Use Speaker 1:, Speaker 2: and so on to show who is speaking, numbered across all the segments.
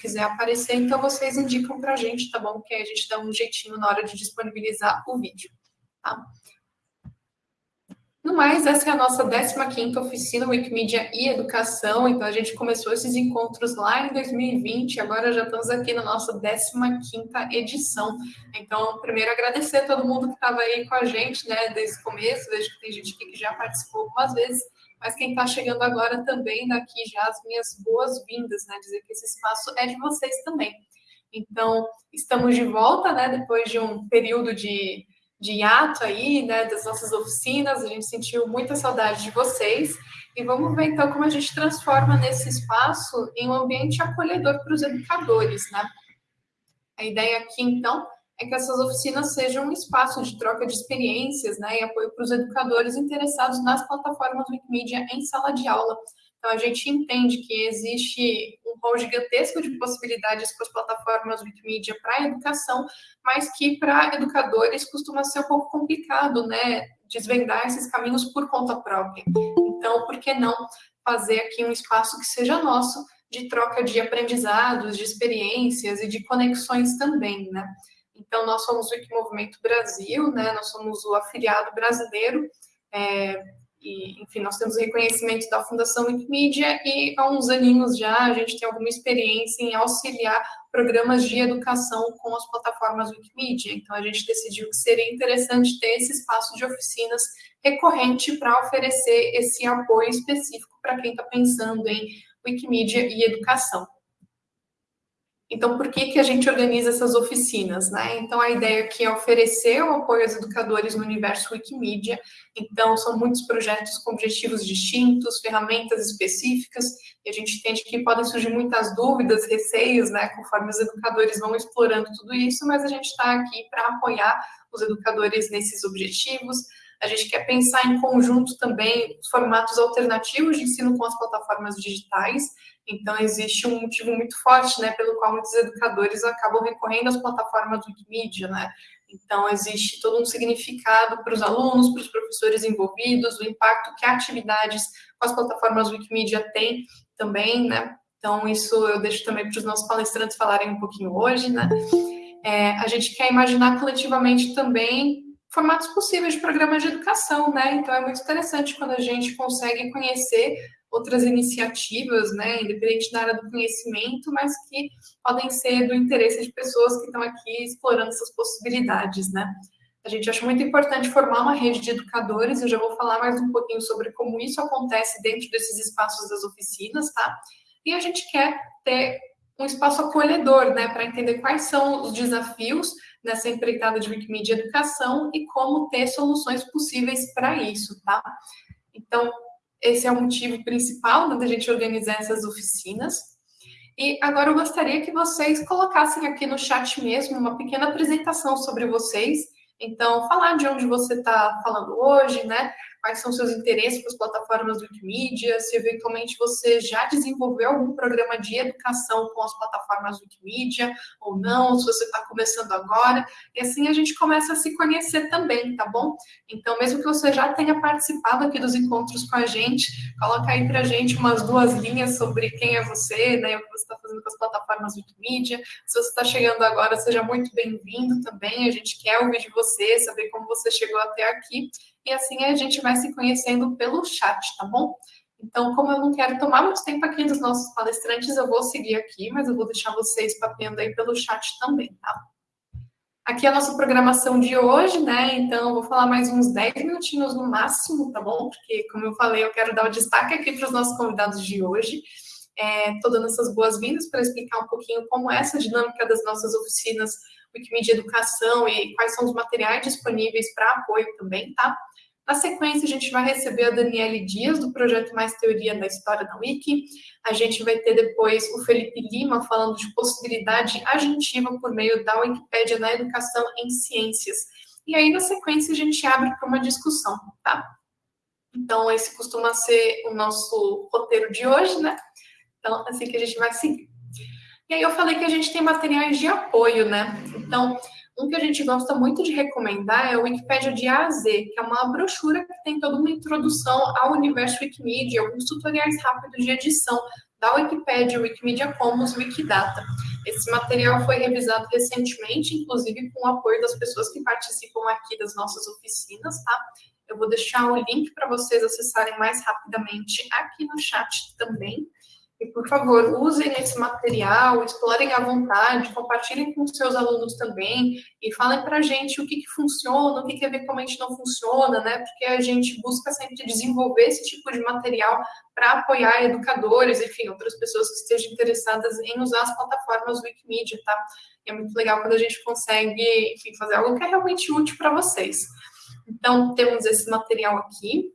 Speaker 1: quiser aparecer, então vocês indicam para a gente, tá bom? Que aí a gente dá um jeitinho na hora de disponibilizar o vídeo, tá? No mais, essa é a nossa 15ª oficina Wikimedia e Educação, então a gente começou esses encontros lá em 2020, agora já estamos aqui na nossa 15ª edição. Então, primeiro agradecer a todo mundo que estava aí com a gente, né, desde o começo, vejo que tem gente aqui que já participou algumas vezes, mas quem está chegando agora também, daqui já as minhas boas-vindas, né, dizer que esse espaço é de vocês também. Então, estamos de volta, né, depois de um período de de hiato aí, né, das nossas oficinas, a gente sentiu muita saudade de vocês, e vamos ver então como a gente transforma nesse espaço em um ambiente acolhedor para os educadores, né? A ideia aqui, então, é que essas oficinas sejam um espaço de troca de experiências, né, e apoio para os educadores interessados nas plataformas Wikimedia em sala de aula, então, a gente entende que existe um rol gigantesco de possibilidades para as plataformas Wikimedia para a educação, mas que para educadores costuma ser um pouco complicado, né, desvendar esses caminhos por conta própria. Então, por que não fazer aqui um espaço que seja nosso, de troca de aprendizados, de experiências e de conexões também, né? Então, nós somos o Wikimovimento Brasil, né, nós somos o afiliado brasileiro, é, e, enfim, nós temos reconhecimento da Fundação Wikimedia e há uns aninhos já a gente tem alguma experiência em auxiliar programas de educação com as plataformas Wikimedia. Então, a gente decidiu que seria interessante ter esse espaço de oficinas recorrente para oferecer esse apoio específico para quem está pensando em Wikimedia e educação. Então, por que, que a gente organiza essas oficinas? Né? Então, a ideia aqui é oferecer o apoio aos educadores no universo Wikimedia. Então, são muitos projetos com objetivos distintos, ferramentas específicas, e a gente entende que podem surgir muitas dúvidas, receios, né, conforme os educadores vão explorando tudo isso, mas a gente está aqui para apoiar os educadores nesses objetivos. A gente quer pensar em conjunto também formatos alternativos de ensino com as plataformas digitais, então, existe um motivo muito forte, né, pelo qual muitos educadores acabam recorrendo às plataformas Wikimedia, né? Então, existe todo um significado para os alunos, para os professores envolvidos, o impacto que atividades com as plataformas Wikimedia têm também, né? Então, isso eu deixo também para os nossos palestrantes falarem um pouquinho hoje, né? É, a gente quer imaginar coletivamente também formatos possíveis de programas de educação, né? Então, é muito interessante quando a gente consegue conhecer outras iniciativas, né, independente da área do conhecimento, mas que podem ser do interesse de pessoas que estão aqui explorando essas possibilidades, né. A gente acha muito importante formar uma rede de educadores, eu já vou falar mais um pouquinho sobre como isso acontece dentro desses espaços das oficinas, tá? E a gente quer ter um espaço acolhedor, né, para entender quais são os desafios nessa empreitada de Wikimedia Educação e como ter soluções possíveis para isso, tá? Então, esse é o motivo principal né, da gente organizar essas oficinas. E agora eu gostaria que vocês colocassem aqui no chat mesmo uma pequena apresentação sobre vocês. Então, falar de onde você está falando hoje, né? Quais são seus interesses com as plataformas Wikimedia, se eventualmente você já desenvolveu algum programa de educação com as plataformas Wikimedia ou não, se você está começando agora, e assim a gente começa a se conhecer também, tá bom? Então, mesmo que você já tenha participado aqui dos encontros com a gente, coloca aí para a gente umas duas linhas sobre quem é você, né, o que você está fazendo com as plataformas Wikimedia. Se você está chegando agora, seja muito bem-vindo também, a gente quer ouvir de você, saber como você chegou até aqui, e assim a gente vai se conhecendo pelo chat, tá bom? Então, como eu não quero tomar muito tempo aqui dos nossos palestrantes, eu vou seguir aqui, mas eu vou deixar vocês papeando aí pelo chat também, tá? Aqui é a nossa programação de hoje, né? Então, eu vou falar mais uns 10 minutinhos no máximo, tá bom? Porque, como eu falei, eu quero dar o destaque aqui para os nossos convidados de hoje. Estou é, dando essas boas-vindas para explicar um pouquinho como é essa dinâmica das nossas oficinas Wikimedia Educação e quais são os materiais disponíveis para apoio também, tá? Na sequência, a gente vai receber a Daniele Dias, do projeto Mais Teoria da História da Wiki. A gente vai ter depois o Felipe Lima falando de possibilidade agentiva por meio da Wikipédia na educação em ciências. E aí, na sequência, a gente abre para uma discussão, tá? Então, esse costuma ser o nosso roteiro de hoje, né? Então, assim que a gente vai seguir. E aí, eu falei que a gente tem materiais de apoio, né? Então, um que a gente gosta muito de recomendar é o Wikipedia de A a Z, que é uma brochura que tem toda uma introdução ao universo Wikimedia, alguns tutoriais rápidos de edição, da Wikipedia, Wikimedia Commons, Wikidata. Esse material foi revisado recentemente, inclusive com o apoio das pessoas que participam aqui das nossas oficinas, tá? Eu vou deixar o link para vocês acessarem mais rapidamente aqui no chat também. E, por favor, usem esse material, explorem à vontade, compartilhem com seus alunos também e falem para a gente o que, que funciona, o que, que eventualmente não funciona, né? Porque a gente busca sempre desenvolver esse tipo de material para apoiar educadores, enfim, outras pessoas que estejam interessadas em usar as plataformas Wikimedia, tá? E é muito legal quando a gente consegue, enfim, fazer algo que é realmente útil para vocês. Então, temos esse material aqui.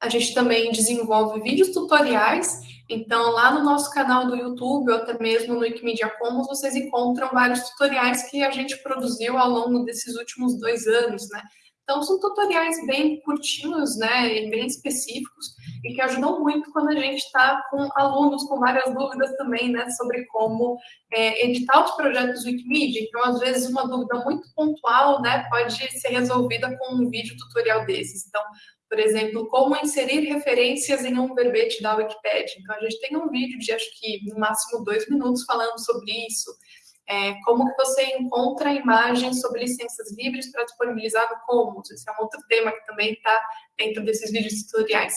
Speaker 1: A gente também desenvolve vídeos tutoriais, então lá no nosso canal do YouTube, ou até mesmo no Wikimedia Commons, vocês encontram vários tutoriais que a gente produziu ao longo desses últimos dois anos, né? Então, são tutoriais bem curtinhos, né, e bem específicos, e que ajudam muito quando a gente está com alunos com várias dúvidas também, né, sobre como é, editar os projetos Wikimedia. Então, às vezes, uma dúvida muito pontual, né, pode ser resolvida com um vídeo tutorial desses. Então, por exemplo, como inserir referências em um verbete da Wikipedia. Então, a gente tem um vídeo de, acho que, no máximo dois minutos falando sobre isso. É, como que você encontra imagens sobre licenças livres para disponibilizar no Commons. Esse é um outro tema que também está dentro desses vídeos tutoriais.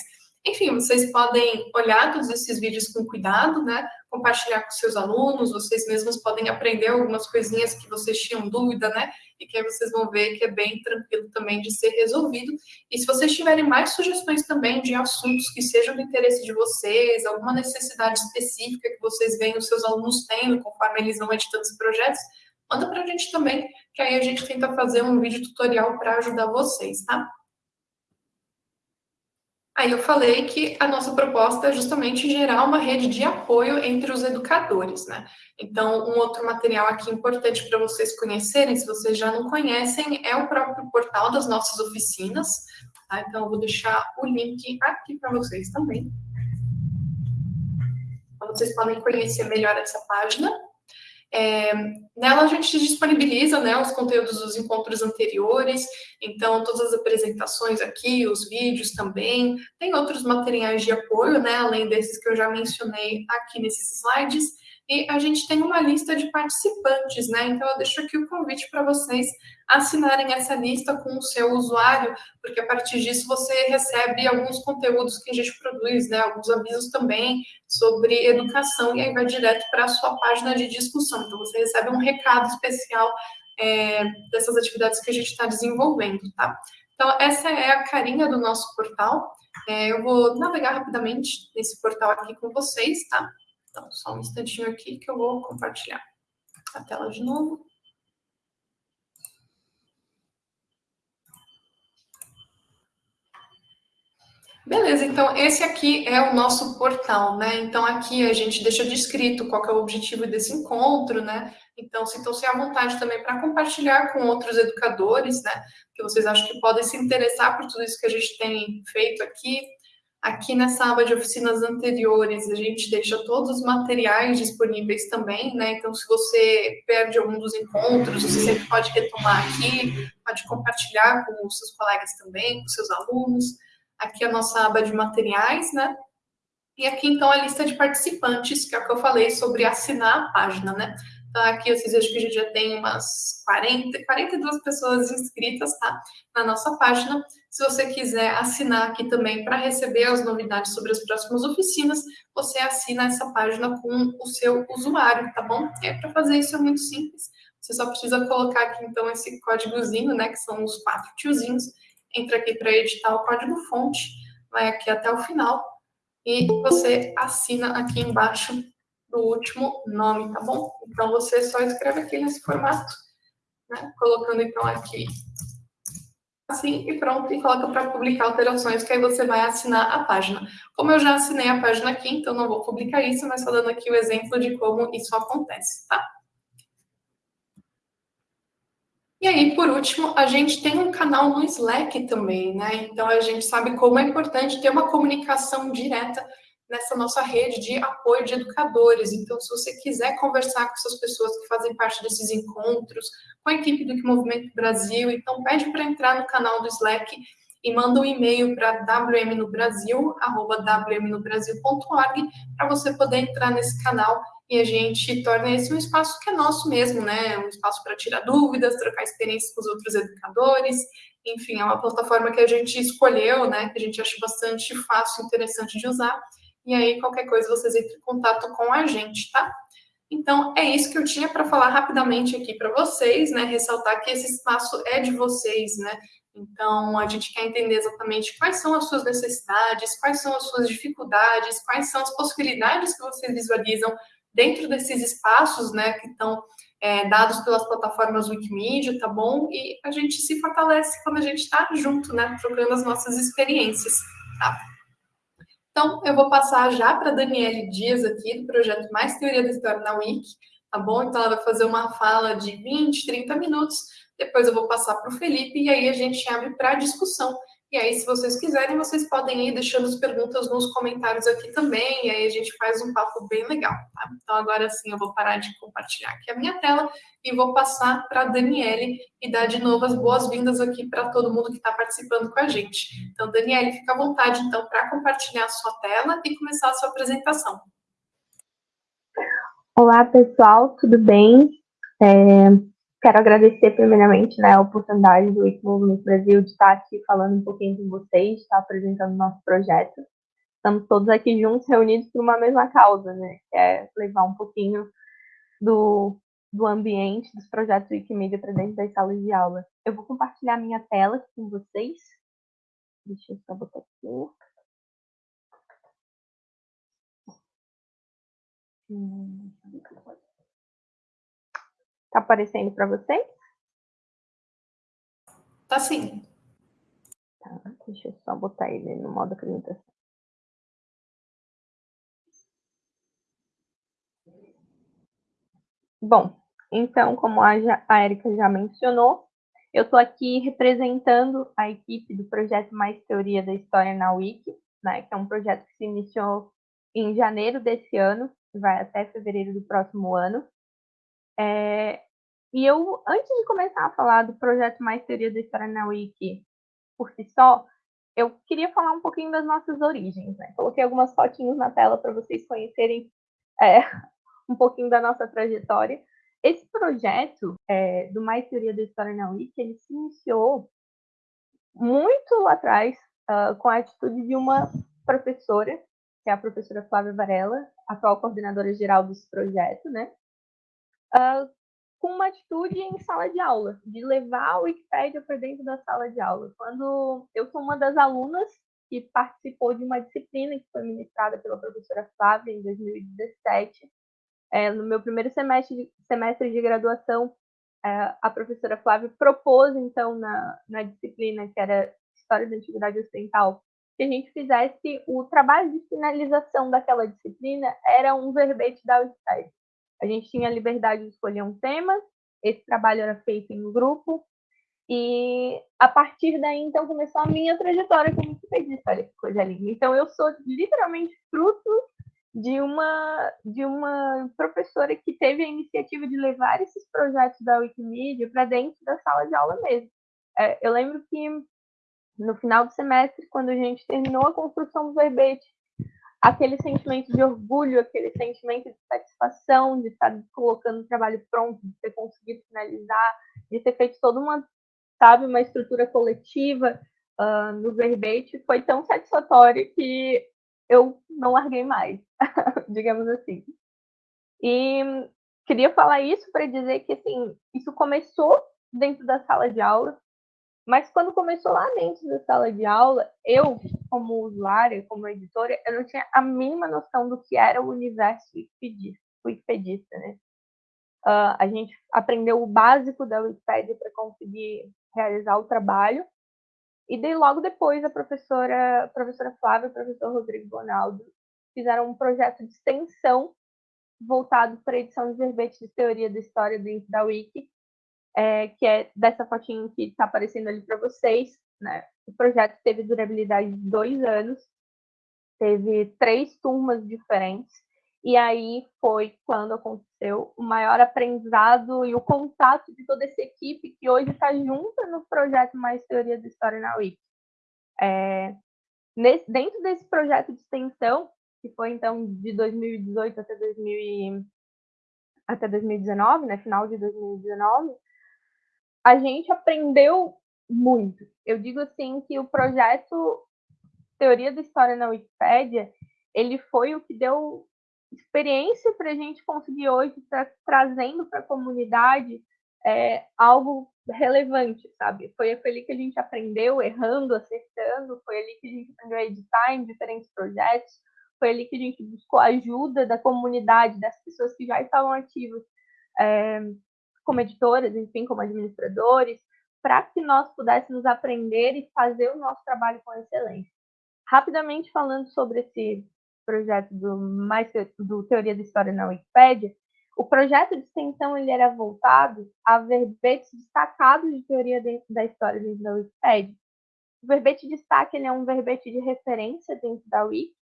Speaker 1: Enfim, vocês podem olhar todos esses vídeos com cuidado, né? Compartilhar com seus alunos, vocês mesmos podem aprender algumas coisinhas que vocês tinham dúvida, né? E que aí vocês vão ver que é bem tranquilo também de ser resolvido. E se vocês tiverem mais sugestões também de assuntos que sejam do interesse de vocês, alguma necessidade específica que vocês veem os seus alunos tendo conforme eles vão editando os projetos, manda para a gente também, que aí a gente tenta fazer um vídeo tutorial para ajudar vocês, tá? Aí eu falei que a nossa proposta é justamente gerar uma rede de apoio entre os educadores, né? Então, um outro material aqui importante para vocês conhecerem, se vocês já não conhecem, é o próprio portal das nossas oficinas. Tá? Então, eu vou deixar o link aqui para vocês também. Então, vocês podem conhecer melhor essa página. É, nela a gente disponibiliza né, os conteúdos dos encontros anteriores, então todas as apresentações aqui, os vídeos também, tem outros materiais de apoio, né, além desses que eu já mencionei aqui nesses slides, e a gente tem uma lista de participantes, né? Então eu deixo aqui o convite para vocês assinarem essa lista com o seu usuário, porque a partir disso você recebe alguns conteúdos que a gente produz, né? Alguns avisos também sobre educação, e aí vai direto para a sua página de discussão. Então você recebe um recado especial é, dessas atividades que a gente está desenvolvendo, tá? Então, essa é a carinha do nosso portal. É, eu vou navegar rapidamente nesse portal aqui com vocês, tá? Então, só um instantinho aqui que eu vou compartilhar a tela de novo. Beleza, então esse aqui é o nosso portal, né? Então aqui a gente deixa descrito qual é o objetivo desse encontro, né? Então sintam-se à vontade também para compartilhar com outros educadores, né? Que vocês acham que podem se interessar por tudo isso que a gente tem feito aqui. Aqui nessa aba de oficinas anteriores, a gente deixa todos os materiais disponíveis também, né? Então, se você perde algum dos encontros, você sempre pode retomar aqui, pode compartilhar com os seus colegas também, com seus alunos. Aqui a nossa aba de materiais, né? E aqui, então, a lista de participantes, que é o que eu falei sobre assinar a página, né? Aqui vocês vejam que a gente já tem umas 40, 42 pessoas inscritas, tá? Na nossa página. Se você quiser assinar aqui também para receber as novidades sobre as próximas oficinas, você assina essa página com o seu usuário, tá bom? É para fazer isso é muito simples. Você só precisa colocar aqui, então, esse códigozinho, né? Que são os quatro tiozinhos. Entra aqui para editar o código fonte, vai aqui até o final e você assina aqui embaixo do último nome, tá bom? Então, você só escreve aqui nesse formato, né? Colocando, então, aqui assim e pronto, e coloca para publicar alterações, que aí você vai assinar a página. Como eu já assinei a página aqui, então não vou publicar isso, mas só dando aqui o exemplo de como isso acontece, tá? E aí, por último, a gente tem um canal no Slack também, né? Então a gente sabe como é importante ter uma comunicação direta nessa nossa rede de apoio de educadores. Então, se você quiser conversar com essas pessoas que fazem parte desses encontros, com a equipe do Que Movimento Brasil, então pede para entrar no canal do Slack e manda um e-mail para wmnobrasil@wmnobrasil.org para você poder entrar nesse canal e a gente torna esse um espaço que é nosso mesmo, né? Um espaço para tirar dúvidas, trocar experiências com os outros educadores. Enfim, é uma plataforma que a gente escolheu, né? Que a gente acha bastante fácil e interessante de usar. E aí, qualquer coisa, vocês entrem em contato com a gente, tá? Então, é isso que eu tinha para falar rapidamente aqui para vocês, né? Ressaltar que esse espaço é de vocês, né? Então, a gente quer entender exatamente quais são as suas necessidades, quais são as suas dificuldades, quais são as possibilidades que vocês visualizam dentro desses espaços, né, que estão é, dados pelas plataformas Wikimedia, tá bom? E a gente se fortalece quando a gente está junto, né, trocando as nossas experiências, tá? Então, eu vou passar já para a Daniele Dias aqui, do projeto Mais Teoria da História na Wiki, tá bom? Então, ela vai fazer uma fala de 20, 30 minutos, depois eu vou passar para o Felipe e aí a gente abre para discussão. E aí, se vocês quiserem, vocês podem ir deixando as perguntas nos comentários aqui também, e aí a gente faz um papo bem legal, tá? Então, agora sim, eu vou parar de compartilhar aqui a minha tela e vou passar para a Daniele e dar de novo as boas-vindas aqui para todo mundo que está participando com a gente. Então, Daniele, fica à vontade, então, para compartilhar a sua tela e começar a sua apresentação.
Speaker 2: Olá, pessoal, tudo bem? É, quero agradecer primeiramente né, a oportunidade do Wiki Movimento Brasil de estar aqui falando um pouquinho com vocês, estar apresentando o nosso projeto. Estamos todos aqui juntos, reunidos por uma mesma causa, né? Que é levar um pouquinho do, do ambiente dos projetos Wikimedia para dentro das salas de aula. Eu vou compartilhar minha tela com vocês. Deixa eu só botar aqui. Hum, Tá aparecendo para vocês?
Speaker 1: Tá sim.
Speaker 2: Tá, deixa eu só botar ele no modo apresentação. Bom, então, como a, a Erika já mencionou, eu estou aqui representando a equipe do projeto Mais Teoria da História na Wiki, né, que é um projeto que se iniciou em janeiro desse ano, vai até fevereiro do próximo ano. É, e eu, antes de começar a falar do projeto Mais Teoria da História na Wiki por si só, eu queria falar um pouquinho das nossas origens. Né? Coloquei algumas fotinhos na tela para vocês conhecerem é, um pouquinho da nossa trajetória. Esse projeto é, do Mais Teoria da História na Wiki, ele se iniciou muito lá atrás uh, com a atitude de uma professora, que é a professora Flávia Varela, atual coordenadora geral desse projeto, né? Uh, com uma atitude em sala de aula, de levar a Wikipédia para dentro da sala de aula. Quando eu sou uma das alunas que participou de uma disciplina que foi ministrada pela professora Flávia em 2017, é, no meu primeiro semestre de, semestre de graduação, é, a professora Flávia propôs, então, na, na disciplina que era História da Antiguidade Ocidental, que a gente fizesse o trabalho de finalização daquela disciplina, era um verbete da Wikipédia. A gente tinha a liberdade de escolher um tema, esse trabalho era feito em grupo, e a partir daí, então, começou a minha trajetória como wikipedista. Olha que coisa linda. Então, eu sou literalmente fruto de uma, de uma professora que teve a iniciativa de levar esses projetos da Wikimedia para dentro da sala de aula mesmo. É, eu lembro que no final do semestre, quando a gente terminou a construção do verbete, aquele sentimento de orgulho, aquele sentimento de satisfação de estar colocando o trabalho pronto, de ter conseguido finalizar, de ter feito toda uma, sabe, uma estrutura coletiva uh, no verbete, foi tão satisfatório que eu não larguei mais, digamos assim. E queria falar isso para dizer que, assim, isso começou dentro da sala de aula, mas quando começou lá dentro da sala de aula, eu, como usuária, como editora, eu não tinha a mínima noção do que era o universo wikipedista, né? Uh, a gente aprendeu o básico da Wikipédia para conseguir realizar o trabalho. E daí, logo depois, a professora, a professora Flávia e o professor Rodrigo Bonaldo fizeram um projeto de extensão voltado para a edição de verbetes de teoria da história dentro da Wiki, é, que é dessa fotinho que está aparecendo ali para vocês. Né? O projeto teve durabilidade de dois anos, teve três turmas diferentes, e aí foi quando aconteceu o maior aprendizado e o contato de toda essa equipe que hoje está junta no projeto Mais Teoria da História na Wiki. É, nesse, dentro desse projeto de extensão, que foi então de 2018 até, 2000 até 2019, né, final de 2019, a gente aprendeu muito. Eu digo assim que o projeto Teoria da História na Wikipédia, ele foi o que deu experiência para a gente conseguir hoje estar trazendo para a comunidade é, algo relevante, sabe? Foi ali que a gente aprendeu, errando, acertando, foi ali que a gente aprendeu a editar em diferentes projetos, foi ali que a gente buscou ajuda da comunidade, das pessoas que já estavam ativas é, como editoras, enfim, como administradores, para que nós pudéssemos aprender e fazer o nosso trabalho com excelência. Rapidamente falando sobre esse projeto do, mais, do Teoria da História na Wikipédia, o projeto de extensão ele era voltado a verbetes destacados de teoria dentro da história dentro da Wikipédia. O verbete de destaque ele é um verbete de referência dentro da Wiki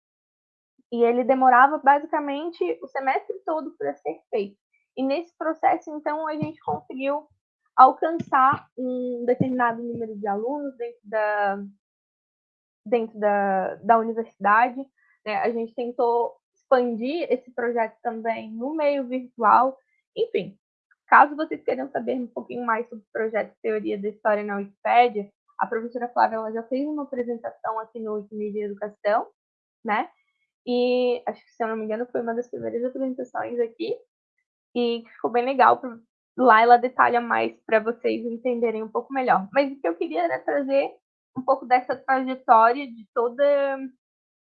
Speaker 2: e ele demorava basicamente o semestre todo para ser feito. E nesse processo, então, a gente conseguiu alcançar um determinado número de alunos dentro da, dentro da, da universidade. Né? A gente tentou expandir esse projeto também no meio virtual. Enfim, caso vocês queiram saber um pouquinho mais sobre o projeto Teoria da História na Wikipédia, a professora Flávia ela já fez uma apresentação aqui no Wikimedia Educação, né? E acho que, se eu não me engano, foi uma das primeiras apresentações aqui. E ficou bem legal. Lá ela detalha mais para vocês entenderem um pouco melhor. Mas o que eu queria era trazer um pouco dessa trajetória de toda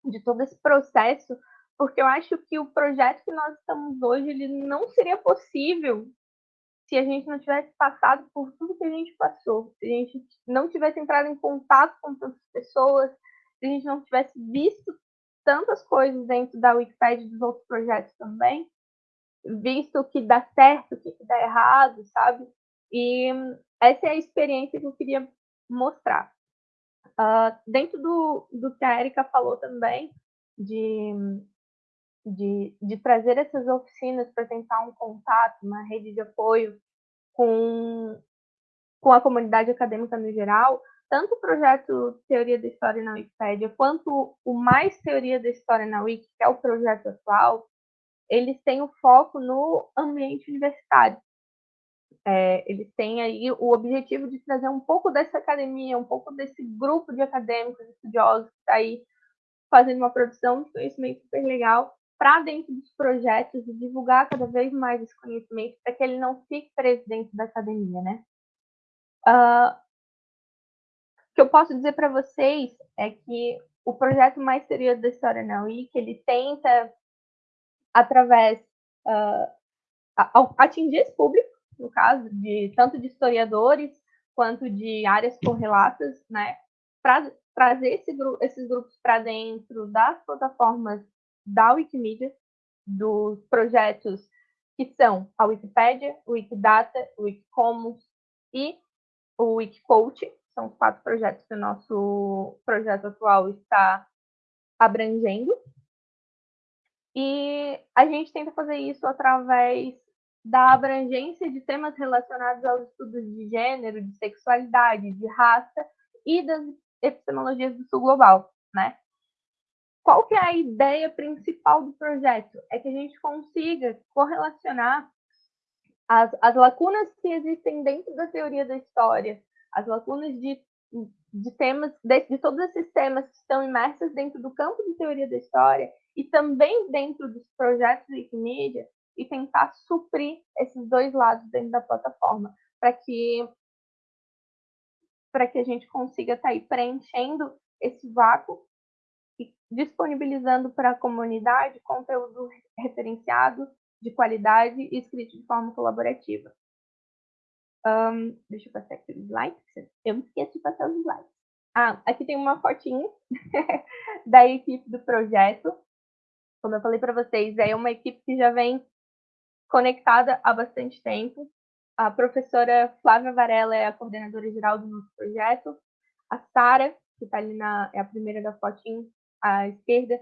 Speaker 2: de todo esse processo porque eu acho que o projeto que nós estamos hoje ele não seria possível se a gente não tivesse passado por tudo que a gente passou, se a gente não tivesse entrado em contato com tantas pessoas, se a gente não tivesse visto tantas coisas dentro da Wikipedia e dos outros projetos também, visto o que dá certo, o que dá errado, sabe? E essa é a experiência que eu queria mostrar. Uh, dentro do, do que a Erika falou também, de de, de trazer essas oficinas para tentar um contato, uma rede de apoio com, com a comunidade acadêmica no geral, tanto o projeto Teoria da História na Wikipédia, quanto o Mais Teoria da História na Wiki, que é o projeto atual, eles têm o foco no ambiente universitário. É, eles têm aí o objetivo de trazer um pouco dessa academia, um pouco desse grupo de acadêmicos, estudiosos que está aí fazendo uma produção de conhecimento super legal para dentro dos projetos e divulgar cada vez mais esse conhecimento para que ele não fique preso dentro da academia, né? Uh, o que eu posso dizer para vocês é que o projeto Mais Teoria da História na Wiki, ele tenta, através, uh, atingir esse público, no caso, de tanto de historiadores quanto de áreas correlatas, né, trazer esse, esses grupos para dentro das plataformas da Wikimedia, dos projetos que são a Wikipédia, o Wikidata, o Wikicommons e o Wikicoach. São os quatro projetos que o nosso projeto atual está abrangendo. E a gente tenta fazer isso através da abrangência de temas relacionados aos estudos de gênero, de sexualidade, de raça e das epistemologias do sul global, né? qual que é a ideia principal do projeto? É que a gente consiga correlacionar as, as lacunas que existem dentro da teoria da história, as lacunas de, de temas, de, de todos esses temas que estão imersos dentro do campo de teoria da história e também dentro dos projetos de Wikimedia e tentar suprir esses dois lados dentro da plataforma para que para que a gente consiga estar tá aí preenchendo esse vácuo disponibilizando para a comunidade conteúdo referenciado, de qualidade e escrito de forma colaborativa. Um, deixa eu passar aqui os slides. Eu me esqueço de passar os slides. Ah, aqui tem uma fotinho da equipe do projeto. Como eu falei para vocês, é uma equipe que já vem conectada há bastante tempo. A professora Flávia Varela é a coordenadora geral do nosso projeto. A Sara, que está ali na, é a primeira da fotinho, à esquerda,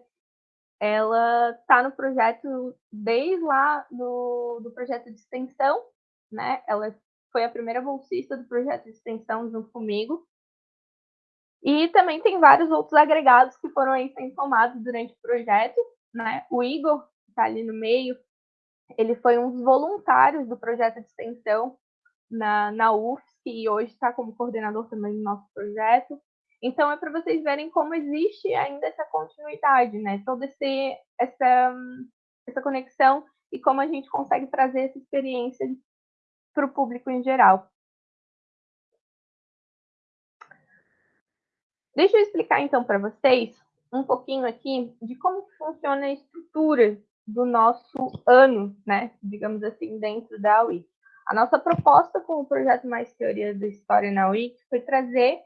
Speaker 2: ela está no projeto desde lá do, do projeto de extensão, né? Ela foi a primeira bolsista do projeto de extensão junto comigo. E também tem vários outros agregados que foram aí sendo durante o projeto, né? O Igor, que está ali no meio, ele foi um dos voluntários do projeto de extensão na, na UFSC e hoje está como coordenador também do nosso projeto. Então, é para vocês verem como existe ainda essa continuidade, né? Toda esse, essa, essa conexão e como a gente consegue trazer essa experiência para o público em geral. Deixa eu explicar então para vocês um pouquinho aqui de como funciona a estrutura do nosso ano, né? Digamos assim, dentro da UIC. A nossa proposta com o projeto Mais Teoria da História na UIC foi trazer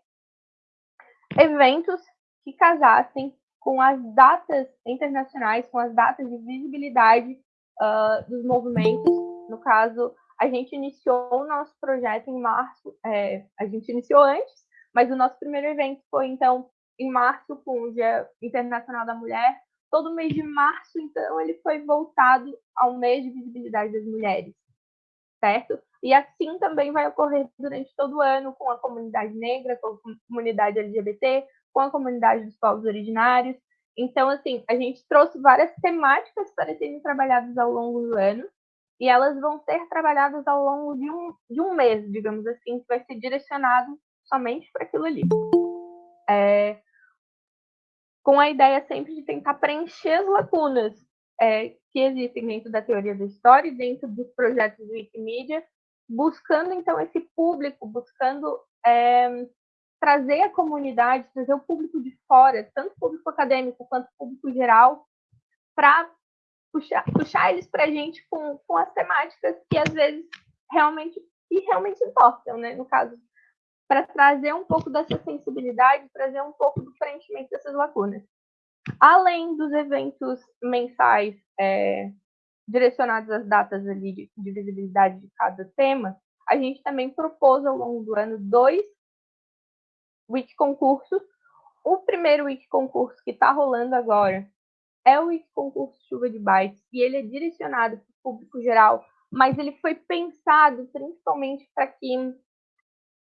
Speaker 2: eventos que casassem com as datas internacionais, com as datas de visibilidade uh, dos movimentos. No caso, a gente iniciou o nosso projeto em março, é, a gente iniciou antes, mas o nosso primeiro evento foi, então, em março, com o Dia Internacional da Mulher. Todo mês de março, então, ele foi voltado ao mês de visibilidade das mulheres, certo? E assim também vai ocorrer durante todo o ano com a comunidade negra, com a comunidade LGBT, com a comunidade dos povos originários. Então, assim, a gente trouxe várias temáticas para serem trabalhadas ao longo do ano, e elas vão ser trabalhadas ao longo de um, de um mês, digamos assim, que vai ser direcionado somente para aquilo ali. É, com a ideia sempre de tentar preencher as lacunas é, que existem dentro da teoria da história e dentro dos projetos do Wikimedia, buscando então esse público, buscando é, trazer a comunidade, trazer o público de fora, tanto público acadêmico quanto público geral, para puxar, puxar eles para a gente com, com as temáticas que às vezes realmente e realmente importam, né? No caso, para trazer um pouco dessa sensibilidade, trazer um pouco do preenchimento dessas lacunas. Além dos eventos mensais é, direcionados às datas ali de, de visibilidade de cada tema, a gente também propôs ao longo do ano dois wiki concursos. O primeiro wiki concurso que está rolando agora é o wiki concurso Chuva de Bytes e ele é direcionado para o público geral, mas ele foi pensado principalmente para que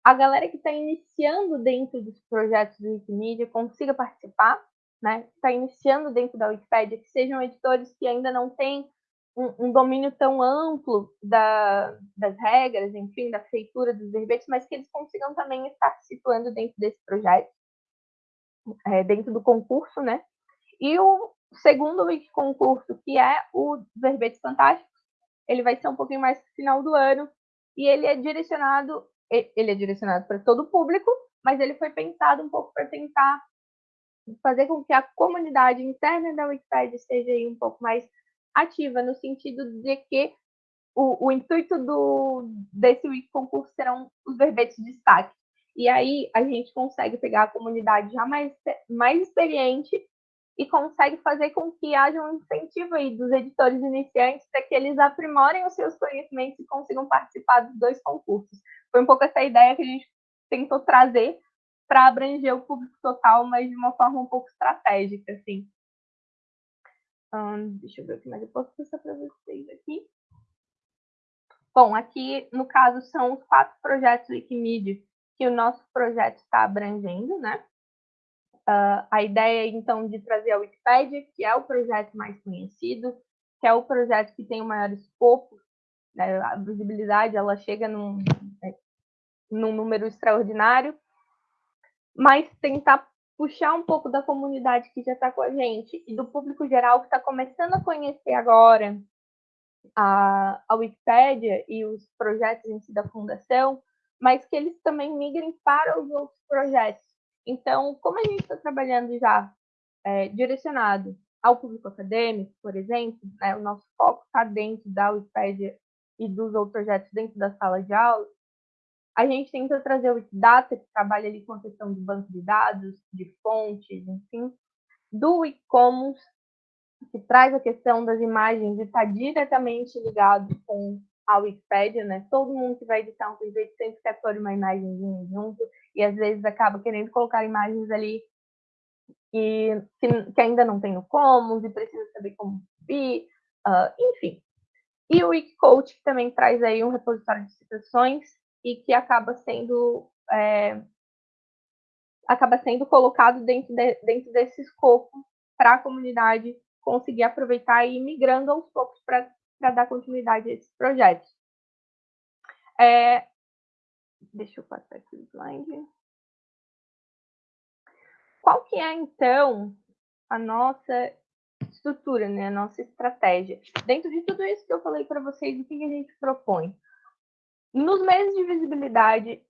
Speaker 2: a galera que está iniciando dentro dos projetos do Wikimedia consiga participar, né? Está iniciando dentro da Wikipédia, que sejam editores que ainda não têm um, um domínio tão amplo da, das regras, enfim, da feitura dos verbetes, mas que eles consigam também estar situando dentro desse projeto, é, dentro do concurso, né? E o segundo wiki concurso, que é o Verbetes Fantásticos, ele vai ser um pouquinho mais no final do ano, e ele é direcionado, ele é direcionado para todo o público, mas ele foi pensado um pouco para tentar fazer com que a comunidade interna da Wikipedia seja aí um pouco mais ativa, no sentido de que o, o intuito do, desse Wiki concurso serão os verbetes de destaque. E aí a gente consegue pegar a comunidade já mais, mais experiente e consegue fazer com que haja um incentivo aí dos editores iniciantes para que eles aprimorem os seus conhecimentos e consigam participar dos dois concursos. Foi um pouco essa ideia que a gente tentou trazer para abranger o público total, mas de uma forma um pouco estratégica, assim deixa eu ver o que mais eu posso passar para vocês aqui. Bom, aqui, no caso, são os quatro projetos Wikimedia que o nosso projeto está abrangendo, né? Uh, a ideia, então, de trazer a Wikipedia, que é o projeto mais conhecido, que é o projeto que tem o maior escopo, né? a visibilidade, ela chega num, né, num número extraordinário, mas tentar puxar um pouco da comunidade que já está com a gente e do público geral que está começando a conhecer agora a, a Wikipédia e os projetos em si da fundação, mas que eles também migrem para os outros projetos. Então, como a gente está trabalhando já é, direcionado ao público acadêmico, por exemplo, né, o nosso foco está dentro da Wikipédia e dos outros projetos dentro da sala de aula, a gente tenta trazer o Wikidata, que trabalha ali com a questão do banco de dados, de fontes, enfim, do Wikicommons, que traz a questão das imagens e está diretamente ligado com a Wikipédia, né? Todo mundo que vai editar um projeto sempre quer pôr uma imagem junto, e às vezes acaba querendo colocar imagens ali que, que, que ainda não tem no Commons e precisa saber como subir, uh, enfim. E o Wikicoach, também traz aí um repositório de citações e que acaba sendo é, acaba sendo colocado dentro, de, dentro desse escopo para a comunidade conseguir aproveitar e ir migrando aos poucos para dar continuidade a esses projetos. É, deixa eu passar aqui o slide. Qual que é, então, a nossa estrutura, né, a nossa estratégia? Dentro de tudo isso que eu falei para vocês, o que a gente propõe? Nos meses de visibilidade,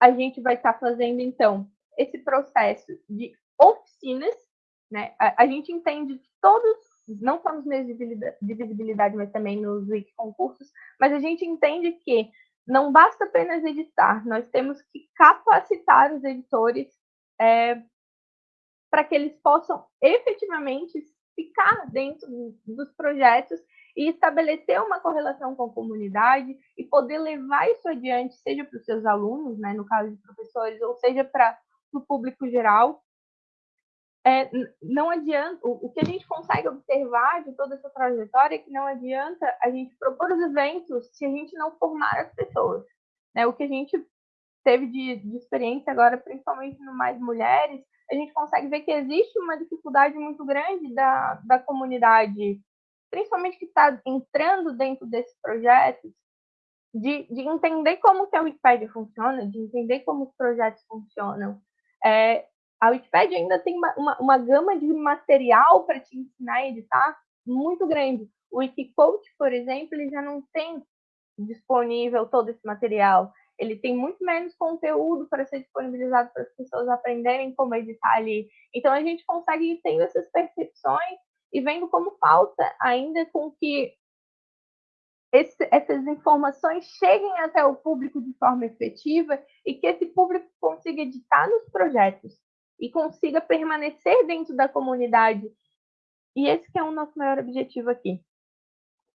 Speaker 2: a gente vai estar tá fazendo, então, esse processo de oficinas, né? A, a gente entende que todos, não só nos meses de visibilidade, mas também nos wiki concursos, mas a gente entende que não basta apenas editar, nós temos que capacitar os editores é, para que eles possam efetivamente ficar dentro dos projetos e estabelecer uma correlação com a comunidade e poder levar isso adiante, seja para os seus alunos, né, no caso de professores, ou seja para o público geral. É, não adianta, o, o, que a gente consegue observar de toda essa trajetória é que não adianta a gente propor os eventos se a gente não formar as pessoas. Né? O que a gente teve de, de experiência agora, principalmente no Mais Mulheres, a gente consegue ver que existe uma dificuldade muito grande da, da comunidade principalmente que está entrando dentro desses projetos, de, de, entender como que a Wikipedia funciona, de entender como os projetos funcionam. É, a Wikipedia ainda tem uma, uma, uma gama de material para te ensinar a editar muito grande. O Wikicoach, por exemplo, ele já não tem disponível todo esse material. Ele tem muito menos conteúdo para ser disponibilizado para as pessoas aprenderem como editar ali. Então, a gente consegue ir tendo essas percepções e vendo como falta ainda com que esse, essas informações cheguem até o público de forma efetiva e que esse público consiga editar nos projetos e consiga permanecer dentro da comunidade. E esse que é o nosso maior objetivo aqui.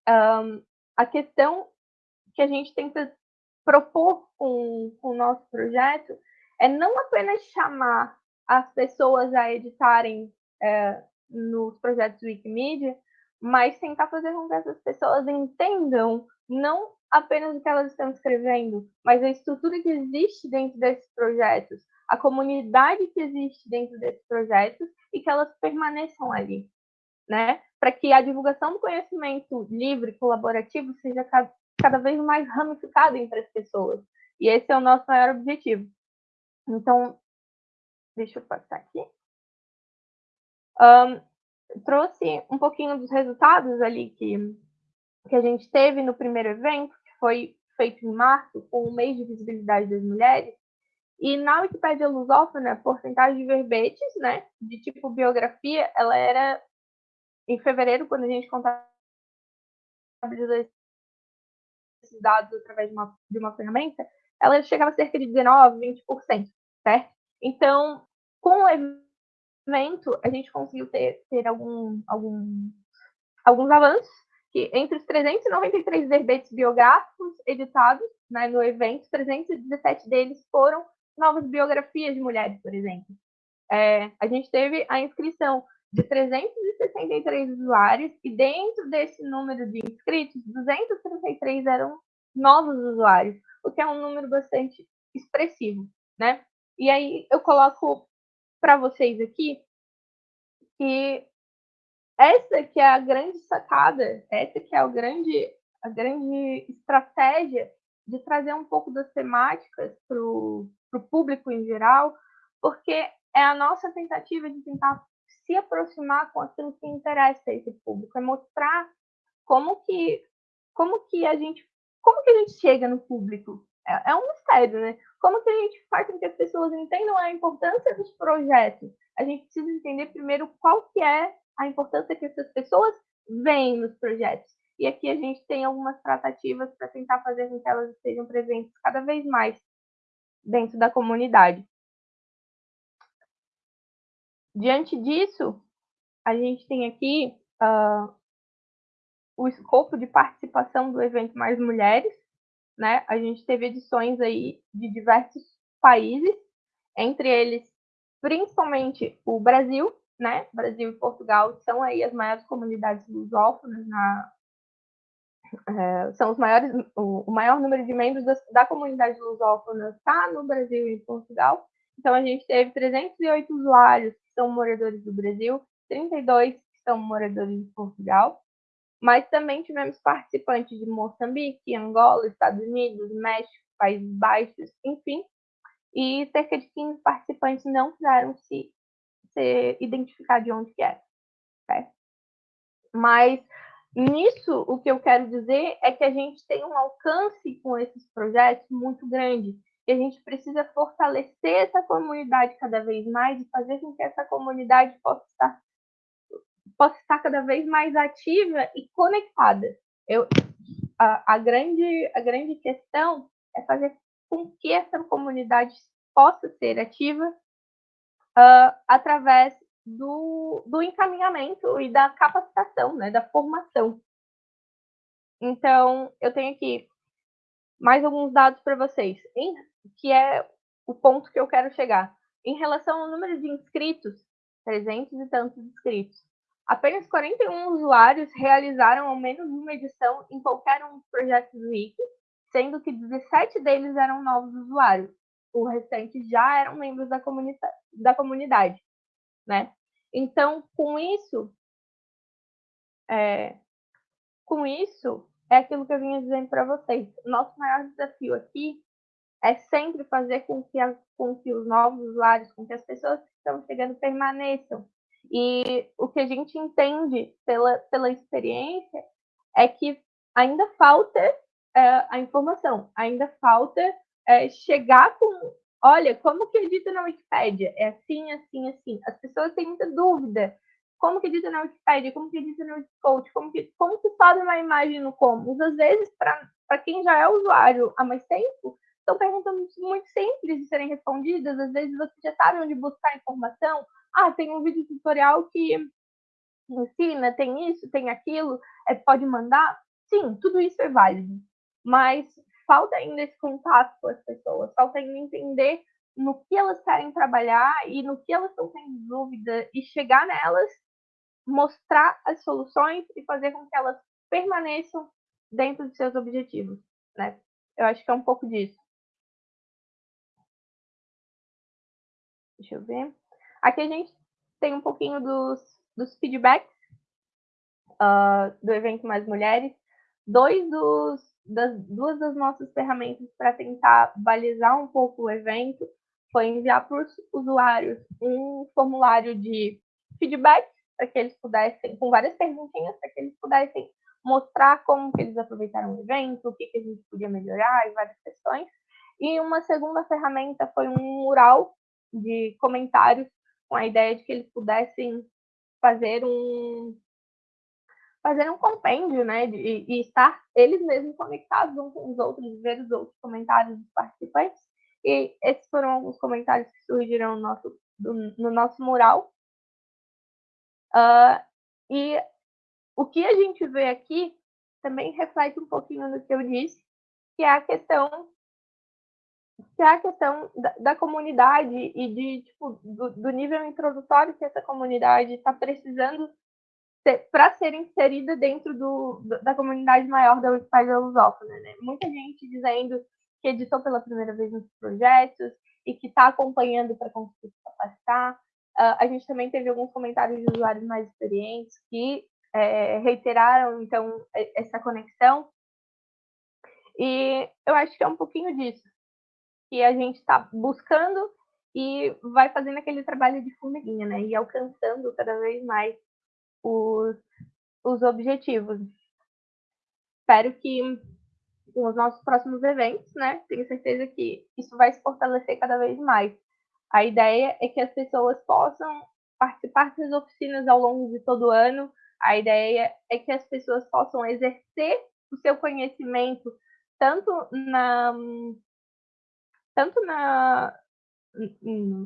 Speaker 2: Um, a questão que a gente tenta propor com, com o nosso projeto é não apenas chamar as pessoas a editarem é, nos projetos Wikimedia, mas tentar fazer com que essas pessoas entendam não apenas o que elas estão escrevendo, mas a estrutura que existe dentro desses projetos, a comunidade que existe dentro desses projetos e que elas permaneçam ali, né? Para que a divulgação do conhecimento livre, colaborativo, seja cada, vez mais ramificada entre as pessoas. E esse é o nosso maior objetivo. Então, deixa eu passar aqui. Um, trouxe um pouquinho dos resultados ali que, que a gente teve no primeiro evento, que foi feito em março, com o mês de visibilidade das mulheres. E na Wikipédia lusófona, a porcentagem de verbetes, né, de tipo biografia, ela era em fevereiro, quando a gente contabilizou esses dados através de uma, de uma ferramenta, ela chegava a cerca de 19, 20%, certo? Então, com o evento, a gente conseguiu ter, ter algum, algum, alguns avanços, que entre os 393 verbetes biográficos editados né, no evento, 317 deles foram novas biografias de mulheres, por exemplo. É, a gente teve a inscrição de 363 usuários e dentro desse número de inscritos, 233 eram novos usuários, o que é um número bastante expressivo, né? E aí eu coloco para vocês aqui que essa que é a grande sacada, essa que é o grande, a grande estratégia de trazer um pouco das temáticas para o público em geral, porque é a nossa tentativa de tentar se aproximar com aquilo que interessa a esse público, é mostrar como que como que a gente como que a gente chega no público é, é um mistério, né? Como que a gente faz com que as pessoas entendam a importância dos projetos? A gente precisa entender primeiro qual que é a importância que essas pessoas veem nos projetos. E aqui a gente tem algumas tratativas para tentar fazer com que elas estejam presentes cada vez mais dentro da comunidade. Diante disso, a gente tem aqui uh, o escopo de participação do evento Mais Mulheres, né? A gente teve edições aí de diversos países, entre eles principalmente o Brasil, né? Brasil e Portugal são aí as maiores comunidades lusófonas na é, são os maiores, o, maior número de membros da, da comunidade lusófona está no Brasil e Portugal, Então, a gente teve 308 usuários que são moradores do Brasil, 32 que são moradores de Portugal, mas também tivemos participantes de Moçambique, Angola, Estados Unidos, México, Países Baixos, enfim, e cerca de 15 participantes não quiseram se, se identificar de onde que era. Certo? Mas nisso, o que eu quero dizer é que a gente tem um alcance com esses projetos muito grande. E a gente precisa fortalecer essa comunidade cada vez mais e fazer com que essa comunidade possa estar, possa estar cada vez mais ativa e conectada. Eu, a, a, grande, a grande questão é fazer com que essa comunidade possa ser ativa uh, através do, do encaminhamento e da capacitação, né, da formação. Então, eu tenho aqui mais alguns dados para vocês, em, que é o ponto que eu quero chegar. Em relação ao número de inscritos, 300 e tantos inscritos, apenas 41 usuários realizaram ao menos uma edição em qualquer um dos projetos do Wiki, sendo que 17 deles eram novos usuários. O restante já eram membros da, comunidade, da comunidade, né? Então, com isso, é, com isso, é aquilo que eu vinha dizendo para vocês. Nosso maior desafio aqui é sempre fazer com que, a, com que os novos usuários, com que as pessoas que estão chegando permaneçam. E o que a gente entende pela, pela experiência é que ainda falta é, a informação, ainda falta é, chegar com olha, como que edita na Wikipédia? É assim, assim, assim. As pessoas têm muita dúvida. Como que edita na Wikipédia? Como que edita no Wikicode? Como que, como que sobe uma imagem no Commons? Às vezes, para quem já é usuário há mais tempo, são perguntas muito simples de serem respondidas. Às vezes você já sabe onde buscar informação. Ah, tem um vídeo tutorial que ensina, tem isso, tem aquilo, é, pode mandar. Sim, tudo isso é válido. Mas falta ainda esse contato com as pessoas, falta ainda entender no que elas querem trabalhar e no que elas estão tendo dúvida e chegar nelas, mostrar as soluções e fazer com que elas permaneçam dentro de seus objetivos, né? Eu acho que é um pouco disso. Deixa eu ver. Aqui a gente tem um pouquinho dos, dos feedbacks uh, do evento Mais Mulheres. Dois dos das duas das nossas ferramentas para tentar balizar um pouco o evento foi enviar para os usuários um formulário de feedback para que eles pudessem, com várias perguntinhas, para que eles pudessem mostrar como que eles aproveitaram o evento, o que, que a gente podia melhorar e várias questões. E uma segunda ferramenta foi um mural de comentários com a ideia de que eles pudessem fazer um, fazer um compêndio, né, e estar eles mesmos conectados uns com os outros, ver os outros comentários dos participantes. E esses foram alguns comentários que surgiram no nosso, do, no nosso mural. Uh, e o que a gente vê aqui também reflete um pouquinho do que eu disse, que é a questão que é a questão da, da comunidade e de tipo, do, do nível introdutório que essa comunidade está precisando para ser inserida dentro do, da comunidade maior da Wikipedia lusófona. Né? Muita gente dizendo que editou pela primeira vez nos projetos e que está acompanhando para conseguir se capacitar. Uh, a gente também teve alguns comentários de usuários mais experientes que é, reiteraram, então, essa conexão. E eu acho que é um pouquinho disso que a gente está buscando e vai fazendo aquele trabalho de formiguinha, né? E alcançando cada vez mais os, os objetivos. Espero que com os nossos próximos eventos, né, tenho certeza que isso vai se fortalecer cada vez mais. A ideia é que as pessoas possam participar das oficinas ao longo de todo o ano. A ideia é que as pessoas possam exercer o seu conhecimento tanto na tanto na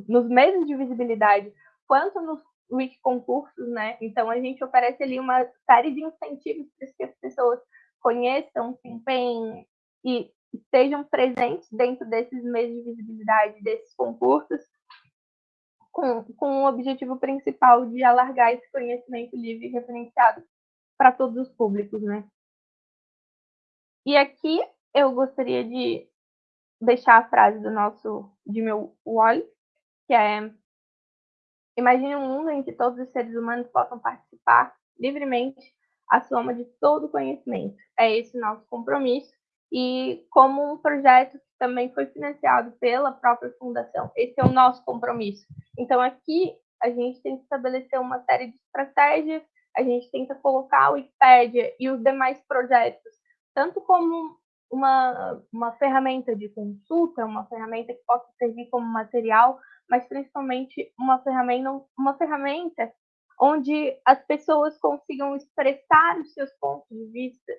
Speaker 2: nos meses de visibilidade quanto nos Wiki concursos, né? Então a gente oferece ali uma série de incentivos para que as pessoas conheçam, se empenhem e estejam presentes dentro desses meios de visibilidade, desses concursos, com, com o objetivo principal de alargar esse conhecimento livre e referenciado para todos os públicos, né? E aqui eu gostaria de deixar a frase do nosso, de meu Wally, que é Imagine um mundo em que todos os seres humanos possam participar livremente a soma de todo o conhecimento. É esse nosso compromisso e como um projeto que também foi financiado pela própria fundação. Esse é o nosso compromisso. Então aqui a gente tem que estabelecer uma série de estratégias, a gente tenta colocar o Wikipedia e os demais projetos tanto como uma, uma ferramenta de consulta, uma ferramenta que possa servir como material, mas principalmente uma ferramenta, uma ferramenta onde as pessoas consigam expressar os seus pontos de vista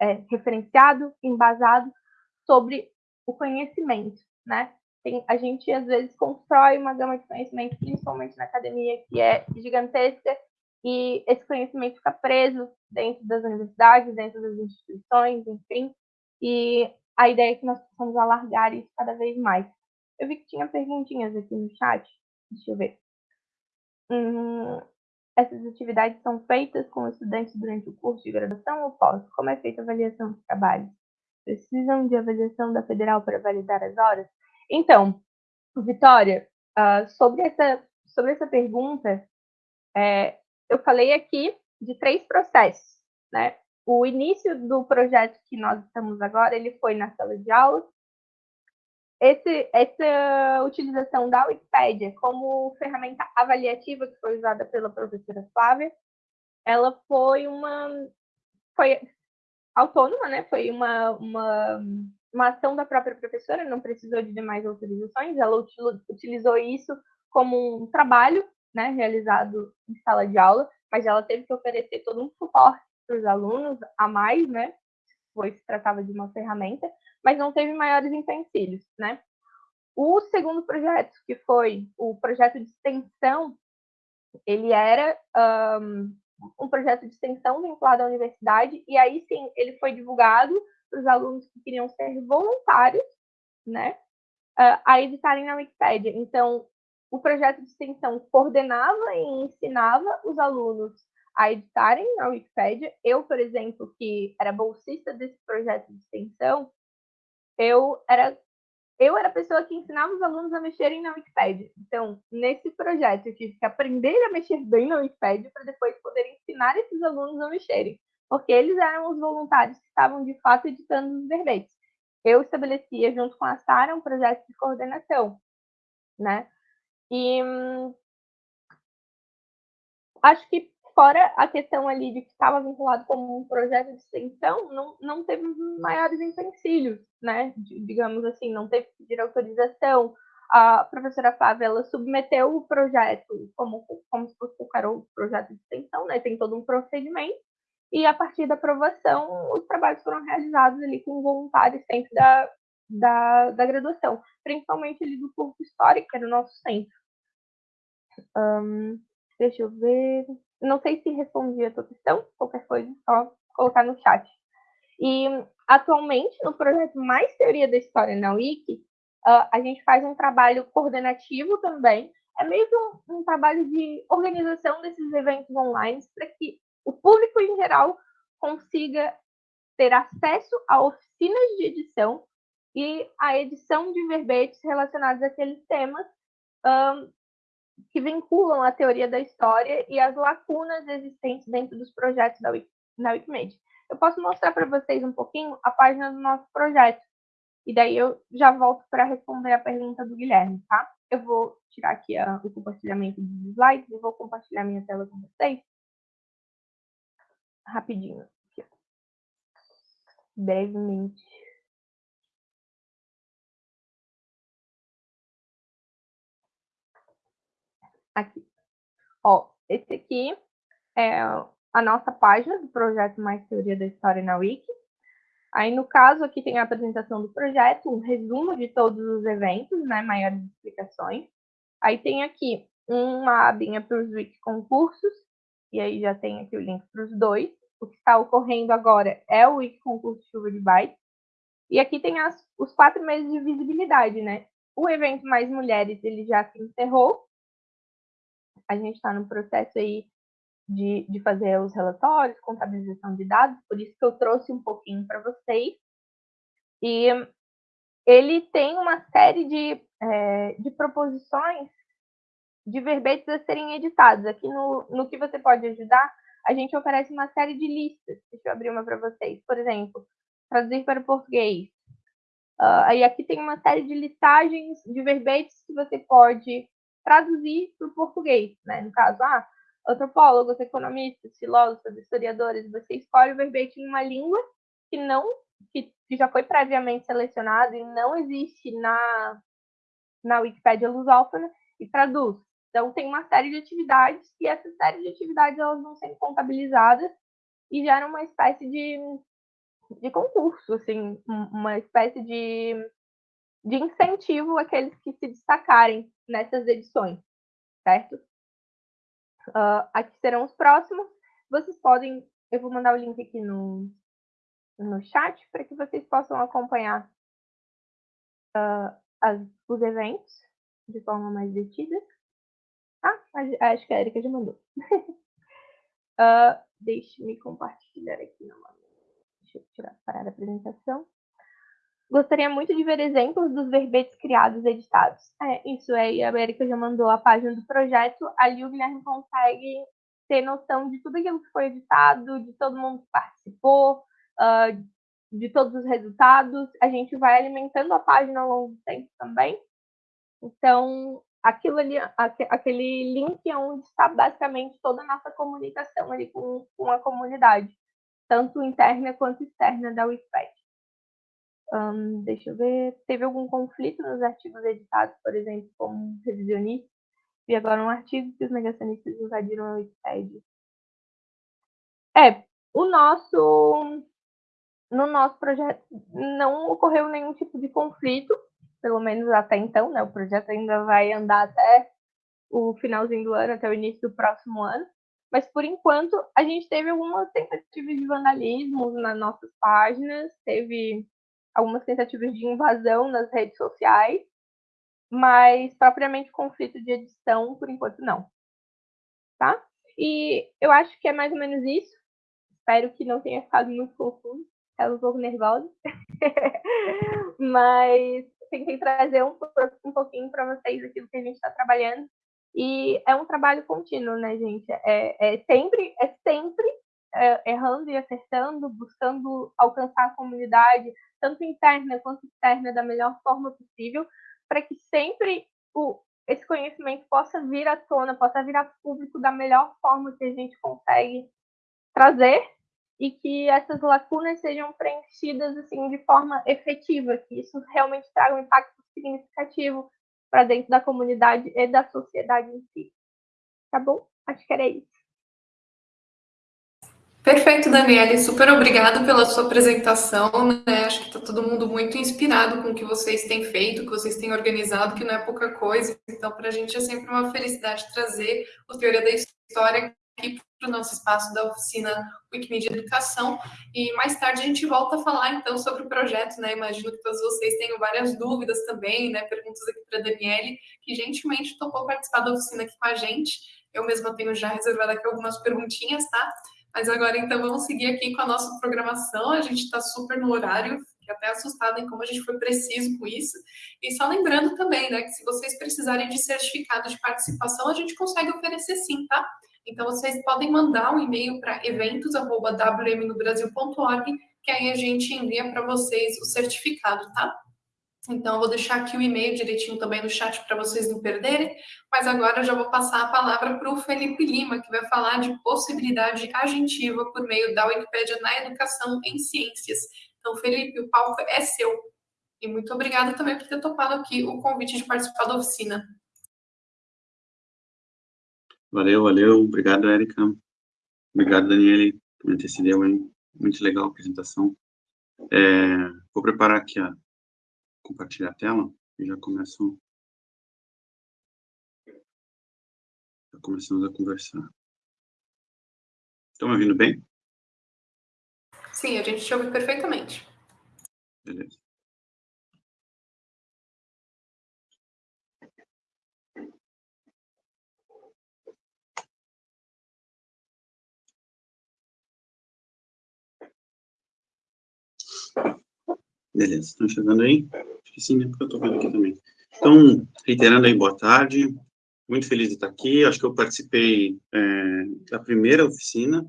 Speaker 2: é, referenciado, embasado sobre o conhecimento, né? Tem, a gente às vezes constrói uma gama de conhecimento, principalmente na academia, que é gigantesca, e esse conhecimento fica preso dentro das universidades, dentro das instituições, enfim, e a ideia é que nós possamos alargar isso cada vez mais. Eu vi que tinha perguntinhas aqui no chat, deixa eu ver. Hum, essas atividades são feitas com estudantes durante o curso de graduação ou pós? Como é feita a avaliação dos trabalhos? Precisam de avaliação da federal para validar as horas? Então, Vitória, uh, sobre, essa, sobre essa pergunta, é, eu falei aqui de três processos, né? O início do projeto que nós estamos agora, ele foi na sala de aula. Esse, essa utilização da Wikipédia como ferramenta avaliativa que foi usada pela professora Flávia, ela foi uma foi autônoma, né? Foi uma, uma, uma ação da própria professora, não precisou de demais autorizações, ela utilizou isso como um trabalho né, realizado em sala de aula, mas ela teve que oferecer todo um suporte para os alunos a mais, né, pois se tratava de uma ferramenta, mas não teve maiores empecilhos, né. O segundo projeto, que foi o projeto de extensão, ele era um, um projeto de extensão vinculado à universidade, e aí sim ele foi divulgado para os alunos que queriam ser voluntários, né, a editarem na Wikipédia. Então, o projeto de extensão coordenava e ensinava os alunos a editarem na Wikipédia. Eu, por exemplo, que era bolsista desse projeto de extensão, eu era eu era a pessoa que ensinava os alunos a mexerem na Wikipédia. Então, nesse projeto, eu tive que aprender a mexer bem na Wikipédia para depois poder ensinar esses alunos a mexerem, porque eles eram os voluntários que estavam de fato editando os verbetes. Eu estabelecia, junto com a Sara, um projeto de coordenação, né? E hum, acho que fora a questão ali de que estava vinculado como um projeto de extensão, não, não teve maiores empecilhos, né? Digamos assim, não teve que pedir autorização. A professora Flávia, ela submeteu o projeto como, como se fosse qualquer outro projeto de extensão, né? Tem todo um procedimento. E a partir da aprovação, os trabalhos foram realizados ali com voluntários sempre da, da, da graduação, principalmente ali do curso histórico, que era o nosso centro. Um, deixa eu ver. Não sei se respondi a tua questão, qualquer coisa, só colocar no chat. E atualmente, no projeto Mais Teoria da História na Wiki, uh, a gente faz um trabalho coordenativo também. É meio que um, um trabalho de organização desses eventos online para que o público em geral consiga ter acesso a oficinas de edição e a edição de verbetes relacionados àqueles temas um, que vinculam a teoria da história e as lacunas existentes dentro dos projetos da Wiki, Wikimedia. Eu posso mostrar para vocês um pouquinho a página do nosso projeto. E daí eu já volto para responder a pergunta do Guilherme, tá? Eu vou tirar aqui a, o compartilhamento dos slides e vou compartilhar minha tela com vocês. Rapidinho. Aqui. Brevemente. Aqui. Ó, esse aqui é a nossa página do projeto Mais Teoria da História na Wiki. Aí, no caso, aqui tem a apresentação do projeto, um resumo de todos os eventos, né, maiores explicações. Aí tem aqui uma abinha para os Wiki concursos, e aí já tem aqui o link para os dois. O que está ocorrendo agora é o Wiki concurso Chuva de Bytes. E aqui tem as, os quatro meses de visibilidade, né? O evento Mais Mulheres, ele já se encerrou, a gente está no processo aí de, de fazer os relatórios, contabilização de dados, por isso que eu trouxe um pouquinho para vocês. E ele tem uma série de, é, de proposições de verbetes a serem editados. Aqui no, no que você pode ajudar, a gente oferece uma série de listas. Deixa eu abrir uma para vocês. Por exemplo, traduzir para o português. Uh, aqui tem uma série de listagens de verbetes que você pode traduzir para o português. Né? No caso, ah, antropólogos, economistas, filósofos, historiadores, você escolhe o verbete em uma língua que não que, que já foi previamente selecionado e não existe na na Wikipédia lusófona e traduz. Então, tem uma série de atividades e essa série de atividades elas vão sendo contabilizadas e geram uma espécie de, de concurso, assim, uma espécie de, de incentivo àqueles que se destacarem nessas edições, certo? Uh, aqui serão os próximos. Vocês podem, eu vou mandar o link aqui no, no chat para que vocês possam acompanhar uh, as, os eventos de forma mais detida. Ah, acho que a Erika já mandou. uh, Deixe-me compartilhar aqui. Deixa eu tirar, parar a apresentação. Gostaria muito de ver exemplos dos verbetes criados e editados. É, isso aí, a Erika já mandou a página do projeto. Ali o Guilherme consegue ter noção de tudo aquilo que foi editado, de todo mundo que participou, uh, de todos os resultados. A gente vai alimentando a página ao longo do tempo também. Então, aquilo ali, aquele link é onde está basicamente toda a nossa comunicação ali com, com a comunidade, tanto interna quanto externa da Wikipedia. Deixa eu ver, teve algum conflito nos artigos editados, por exemplo, como revisionista, e agora um artigo que os negacionistas invadiram a Wikipedia. É, o nosso, no nosso projeto não ocorreu nenhum tipo de conflito, pelo menos até então, né? O projeto ainda vai andar até o finalzinho do ano, até o início do próximo ano. Mas, por enquanto, a gente teve algumas tentativas de vandalismo nas nossas páginas, teve algumas tentativas de invasão nas redes sociais, mas propriamente conflito de edição, por enquanto, não. Tá? E eu acho que é mais ou menos isso. Espero que não tenha ficado muito confuso. Estava um pouco nervosa. mas tentei trazer um, um pouquinho para vocês aquilo que a gente está trabalhando. E é um trabalho contínuo, né, gente? É, é sempre, é sempre errando e acertando, buscando alcançar a comunidade, tanto interna quanto externa, da melhor forma possível, para que sempre o, esse conhecimento possa vir à tona, possa vir a público da melhor forma que a gente consegue trazer e que essas lacunas sejam preenchidas assim de forma efetiva, que isso realmente traga um impacto significativo para dentro da comunidade e da sociedade em si. Tá bom? Acho que era isso.
Speaker 1: Perfeito, Daniele. Super obrigado pela sua apresentação. Né? Acho que está todo mundo muito inspirado com o que vocês têm feito, o que vocês têm organizado, que não é pouca coisa. Então, para a gente é sempre uma felicidade trazer o Teoria da História aqui para o nosso espaço da oficina Wikimedia Educação. E mais tarde a gente volta a falar então sobre o projeto, né? Imagino que todos vocês tenham várias dúvidas também, né? Perguntas aqui para a Daniele, que gentilmente topou participar da oficina aqui com a gente. Eu mesma tenho já reservado aqui algumas perguntinhas, tá? Mas agora então vamos seguir aqui com a nossa programação. A gente está super no horário, fiquei até assustada em como a gente foi preciso com isso. E só lembrando também, né, que se vocês precisarem de certificado de participação, a gente consegue oferecer sim, tá? Então, vocês podem mandar um e-mail para eventos.wmnobrasil.org, que aí a gente envia para vocês o certificado, tá? Então, eu vou deixar aqui o e-mail direitinho também no chat para vocês não perderem, mas agora eu já vou passar a palavra para o Felipe Lima, que vai falar de possibilidade agentiva por meio da Wikipédia na educação em ciências. Então, Felipe, o palco é seu. E muito obrigada também por ter topado aqui o convite de participar da oficina.
Speaker 3: Valeu, valeu. Obrigado, Érica. Obrigado, Daniele, por antecedeu, hein? Muito legal a apresentação. É, vou preparar aqui a compartilhar a tela e já começo já começamos a conversar. Estão me ouvindo bem?
Speaker 1: Sim, a gente te ouve perfeitamente.
Speaker 3: Beleza. Beleza, estão chegando aí? Que sim, né? Porque eu estou vendo aqui também. Então, reiterando aí, boa tarde. muito feliz de estar aqui. Acho que eu participei é, da primeira oficina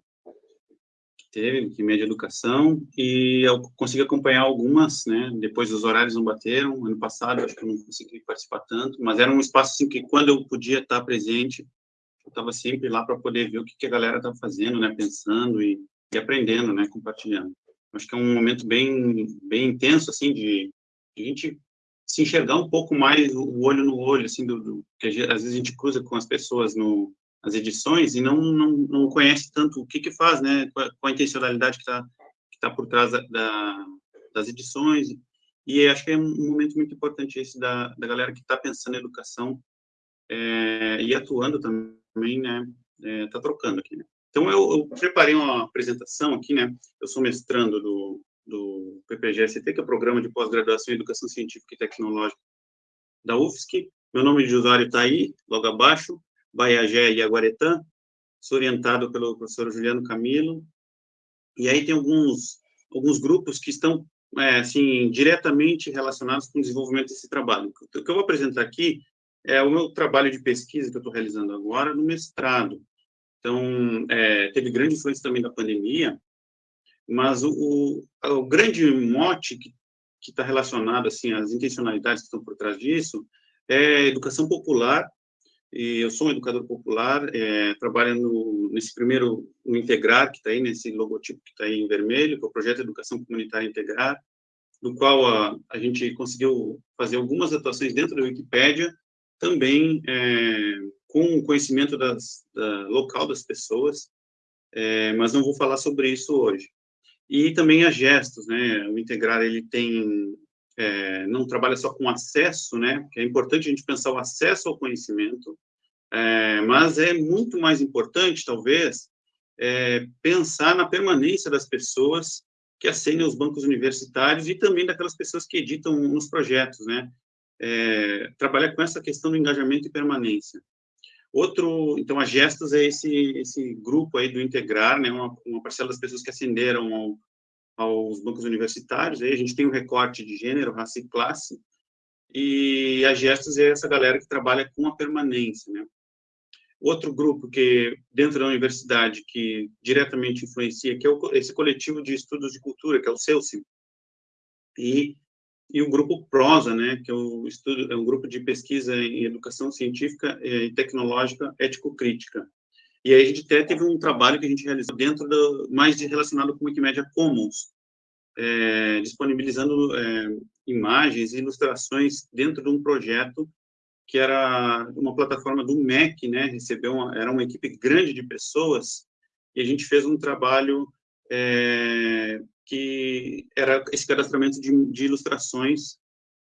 Speaker 3: que teve, que de educação, e eu consegui acompanhar algumas, né? Depois os horários não bateram. Ano passado, acho que eu não consegui participar tanto, mas era um espaço assim que quando eu podia estar presente, eu estava sempre lá para poder ver o que, que a galera estava fazendo, né? Pensando e, e aprendendo, né? Compartilhando. Acho que é um momento bem, bem intenso, assim, de a gente se enxergar um pouco mais o olho no olho, assim, do, do que às vezes a gente cruza com as pessoas no, nas edições e não, não, não conhece tanto o que que faz, né, qual, a intencionalidade que está que tá por trás da, da, das edições, e acho que é um momento muito importante esse da, da galera que está pensando em educação é, e atuando também, né, está é, trocando aqui, né. Então, eu, eu, preparei uma apresentação aqui, né, eu sou mestrando do, do PPGST, que é o Programa de Pós-Graduação em Educação Científica e Tecnológica da UFSC. Meu nome de usuário está aí, logo abaixo, Baiagé e Aguaretã. Sou orientado pelo professor Juliano Camilo. E aí tem alguns, alguns grupos que estão, é, assim, diretamente relacionados com o desenvolvimento desse trabalho. O que eu vou apresentar aqui é o meu trabalho de pesquisa que eu estou realizando agora no mestrado. Então, é, teve grande influência também da pandemia, mas o, o, o grande mote que está relacionado assim às intencionalidades que estão por trás disso é educação popular. E eu sou um educador popular é, trabalho nesse primeiro no integrar que está aí nesse logotipo que está aí em vermelho que é o projeto Educação Comunitária Integrar do qual a, a gente conseguiu fazer algumas atuações dentro da Wikipédia também é, com o conhecimento das, da, local das pessoas. É, mas não vou falar sobre isso hoje e também as gestos, né? O integrar ele tem é, não trabalha só com acesso, né? Que é importante a gente pensar o acesso ao conhecimento, é, mas é muito mais importante, talvez, é, pensar na permanência das pessoas que acendem os bancos universitários e também daquelas pessoas que editam nos projetos, né? É, trabalhar com essa questão do engajamento e permanência. Outro, então, a Gestos é esse, esse grupo aí do Integrar, né, uma, uma parcela das pessoas que ascenderam ao, aos bancos universitários, aí a gente tem um recorte de gênero, raça e classe, e a Gestos é essa galera que trabalha com a permanência, né. Outro grupo que, dentro da universidade, que diretamente influencia, que é o, esse coletivo de estudos de cultura, que é o CELSI, e e o grupo Prosa, né, que é, o estudo, é um grupo de pesquisa em educação científica e tecnológica ético-crítica. E aí a gente até teve um trabalho que a gente realizou dentro do, mais de, relacionado com Wikimedia Commons, é, disponibilizando é, imagens e ilustrações dentro de um projeto que era uma plataforma do MEC, né, recebeu uma, era uma equipe grande de pessoas, e a gente fez um trabalho é, que era esse cadastramento de, de ilustrações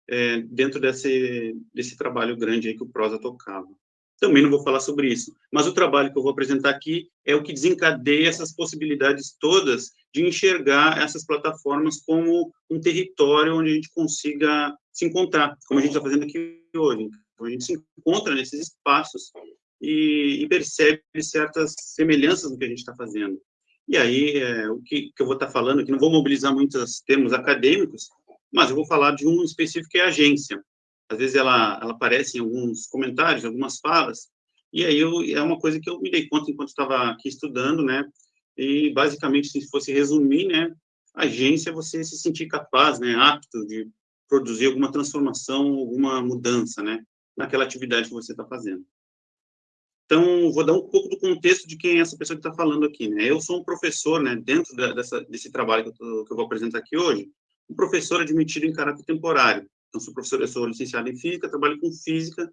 Speaker 3: é, dentro desse, desse trabalho grande aí que o Prosa tocava. Também não vou falar sobre isso, mas o trabalho que eu vou apresentar aqui é o que desencadeia essas possibilidades todas de enxergar essas plataformas como um território onde a gente consiga se encontrar, como a gente está fazendo aqui hoje. Então, a gente se encontra nesses espaços e, e percebe certas semelhanças no que a gente está fazendo. E aí, é, o que, que eu vou estar falando aqui, não vou mobilizar muitos termos acadêmicos, mas eu vou falar de um específico que é a agência. Às vezes ela, ela aparece em alguns comentários, algumas falas, e aí eu, é uma coisa que eu me dei conta enquanto estava aqui estudando, né? E basicamente, se fosse resumir, né? Agência é você se sentir capaz, né? Apto de produzir alguma transformação, alguma mudança, né? Naquela atividade que você está fazendo. Então, vou dar um pouco do contexto de quem é essa pessoa que está falando aqui. Né? Eu sou um professor, né, dentro da, dessa, desse trabalho que eu, tô, que eu, vou apresentar aqui hoje, um professor admitido em caráter temporário. Então, sou professor, eu sou licenciado em Física, trabalho com Física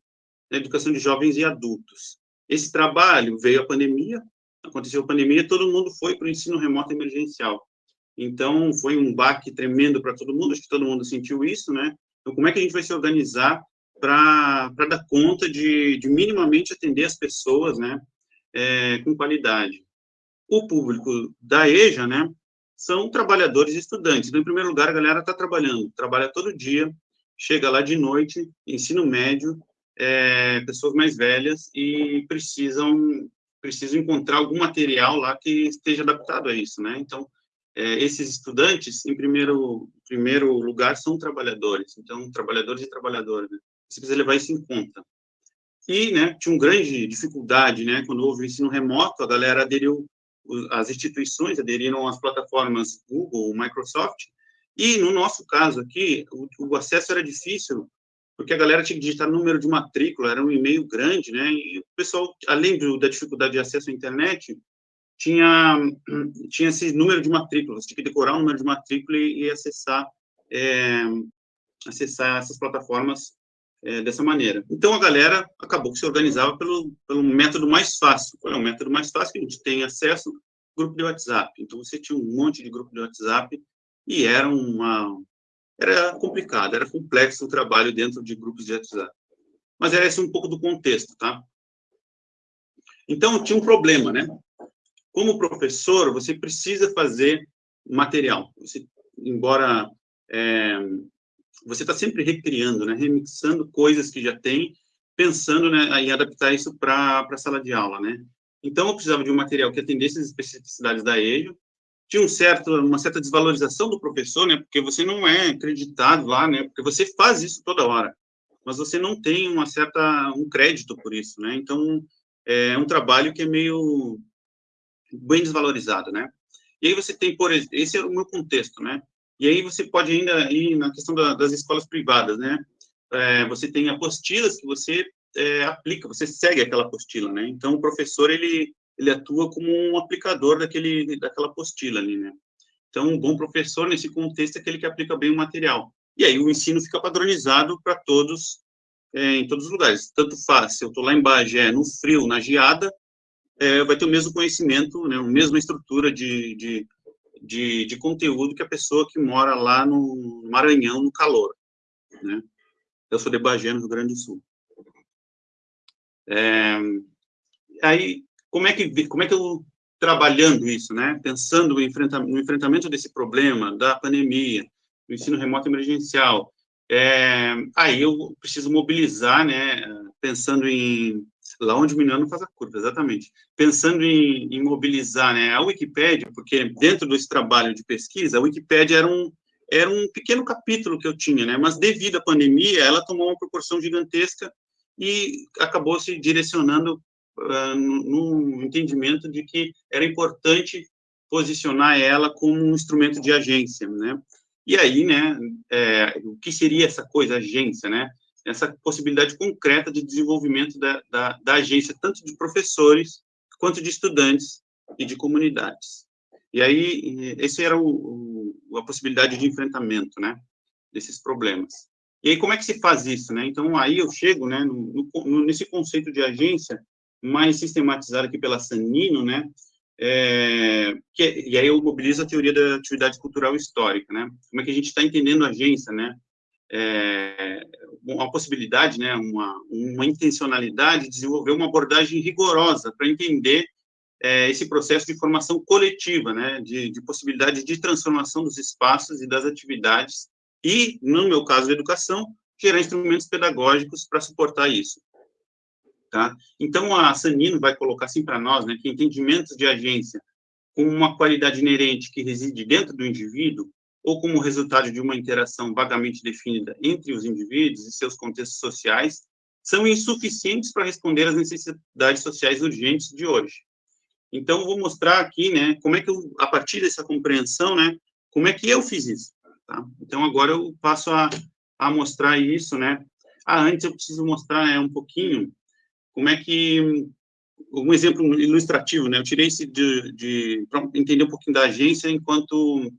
Speaker 3: na educação de jovens e adultos. Esse trabalho veio a pandemia, aconteceu a pandemia, todo mundo foi para o ensino remoto emergencial. Então, foi um baque tremendo para todo mundo, acho que todo mundo sentiu isso, né? Então, como é que a gente vai se organizar para dar conta de, de, minimamente atender as pessoas, né, é, com qualidade. O público da EJA, né, são trabalhadores e estudantes. Então, em primeiro lugar, a galera está trabalhando, trabalha todo dia, chega lá de noite, ensino médio, é, pessoas mais velhas e precisam precisam encontrar algum material lá que esteja adaptado a isso, né? Então, é, esses estudantes, em primeiro primeiro lugar, são trabalhadores. Então, trabalhadores e trabalhadoras. Né? Você precisa levar isso em conta. e né, tinha uma grande dificuldade, né, quando houve o ensino remoto, a galera aderiu, as instituições aderiram às plataformas Google, Microsoft, e no nosso caso aqui, o, o acesso era difícil, porque a galera tinha que digitar número de matrícula, era um e-mail grande, né, e o pessoal, além do, da dificuldade de acesso à internet, tinha, tinha esse número de matrículas, tinha que decorar o número de matrícula e, e acessar, é, acessar essas plataformas é, dessa maneira. Então, a galera acabou que se organizava pelo, pelo método mais fácil. Qual é o método mais fácil que a gente tem acesso? Grupo de WhatsApp. Então, você tinha um monte de grupo de WhatsApp e era uma... Era complicado, era complexo o trabalho dentro de grupos de WhatsApp. Mas era esse um pouco do contexto, tá? Então, tinha um problema, né? Como professor, você precisa fazer material. Você, embora é, você está sempre recriando, né, remixando coisas que já tem, pensando né, em adaptar isso para a sala de aula, né? Então, eu precisava de um material que atendesse as especificidades da EJO, tinha um certo, uma certa desvalorização do professor, né, porque você não é acreditado lá, né, porque você faz isso toda hora, mas você não tem uma certa, um crédito por isso, né, então, é um trabalho que é meio bem desvalorizado, né. E aí você tem, por esse é o meu contexto, né, e aí você pode ainda ir na questão da, das escolas privadas, né? É, você tem apostilas que você é, aplica, você segue aquela apostila, né? Então, o professor, ele, ele atua como um aplicador daquele, daquela apostila ali, né? Então, um bom professor, nesse contexto, é aquele que aplica bem o material. E aí, o ensino fica padronizado para todos, é, em todos os lugares. Tanto faz, se eu estou lá em Bagé, no frio, na geada, é, vai ter o mesmo conhecimento, né, a mesma estrutura de, de de, de conteúdo que a pessoa que mora lá no Maranhão, no calor, né? Eu sou de Bagé, no Rio Grande do Sul. É, aí, como é que como é que eu trabalhando isso, né? Pensando no enfrentamento, no enfrentamento desse problema da pandemia, do ensino remoto emergencial, é, aí eu preciso mobilizar, né? Pensando em lá onde o menino faz a curva, exatamente. Pensando em, em mobilizar né, a Wikipédia, porque dentro desse trabalho de pesquisa, a Wikipédia era um, era um pequeno capítulo que eu tinha, né, mas devido à pandemia, ela tomou uma proporção gigantesca e acabou se direcionando uh, no entendimento de que era importante posicionar ela como um instrumento de agência, né? E aí, né, é, o que seria essa coisa, agência, né? Essa possibilidade concreta de desenvolvimento da, da, da agência, tanto de professores, quanto de estudantes e de comunidades. E aí, esse era o, o, a possibilidade de enfrentamento, né, desses problemas. E aí, como é que se faz isso, né? Então, aí eu chego, né, no, no, nesse conceito de agência, mais sistematizado aqui pela Sanino, né, é, que, e aí eu mobilizo a teoria da atividade cultural histórica, né? Como é que a gente está entendendo agência, né? É, uma possibilidade, né, uma, uma intencionalidade de desenvolver uma abordagem rigorosa para entender é, esse processo de formação coletiva, né, de, de possibilidade de transformação dos espaços e das atividades e, no meu caso, da educação, gerar instrumentos pedagógicos para suportar isso. Tá? Então, a Sanino vai colocar assim para nós, né, que entendimentos de agência com uma qualidade inerente que reside dentro do indivíduo ou como resultado de uma interação vagamente definida entre os indivíduos e seus contextos sociais, são insuficientes para responder às necessidades sociais urgentes de hoje. Então, vou mostrar aqui, né, como é que eu, a partir dessa compreensão, né, como é que eu fiz isso, tá? Então, agora eu passo a, a mostrar isso, né. Ah, antes eu preciso mostrar né, um pouquinho como é que, um exemplo ilustrativo, né, eu tirei esse de, de para entender um pouquinho da agência enquanto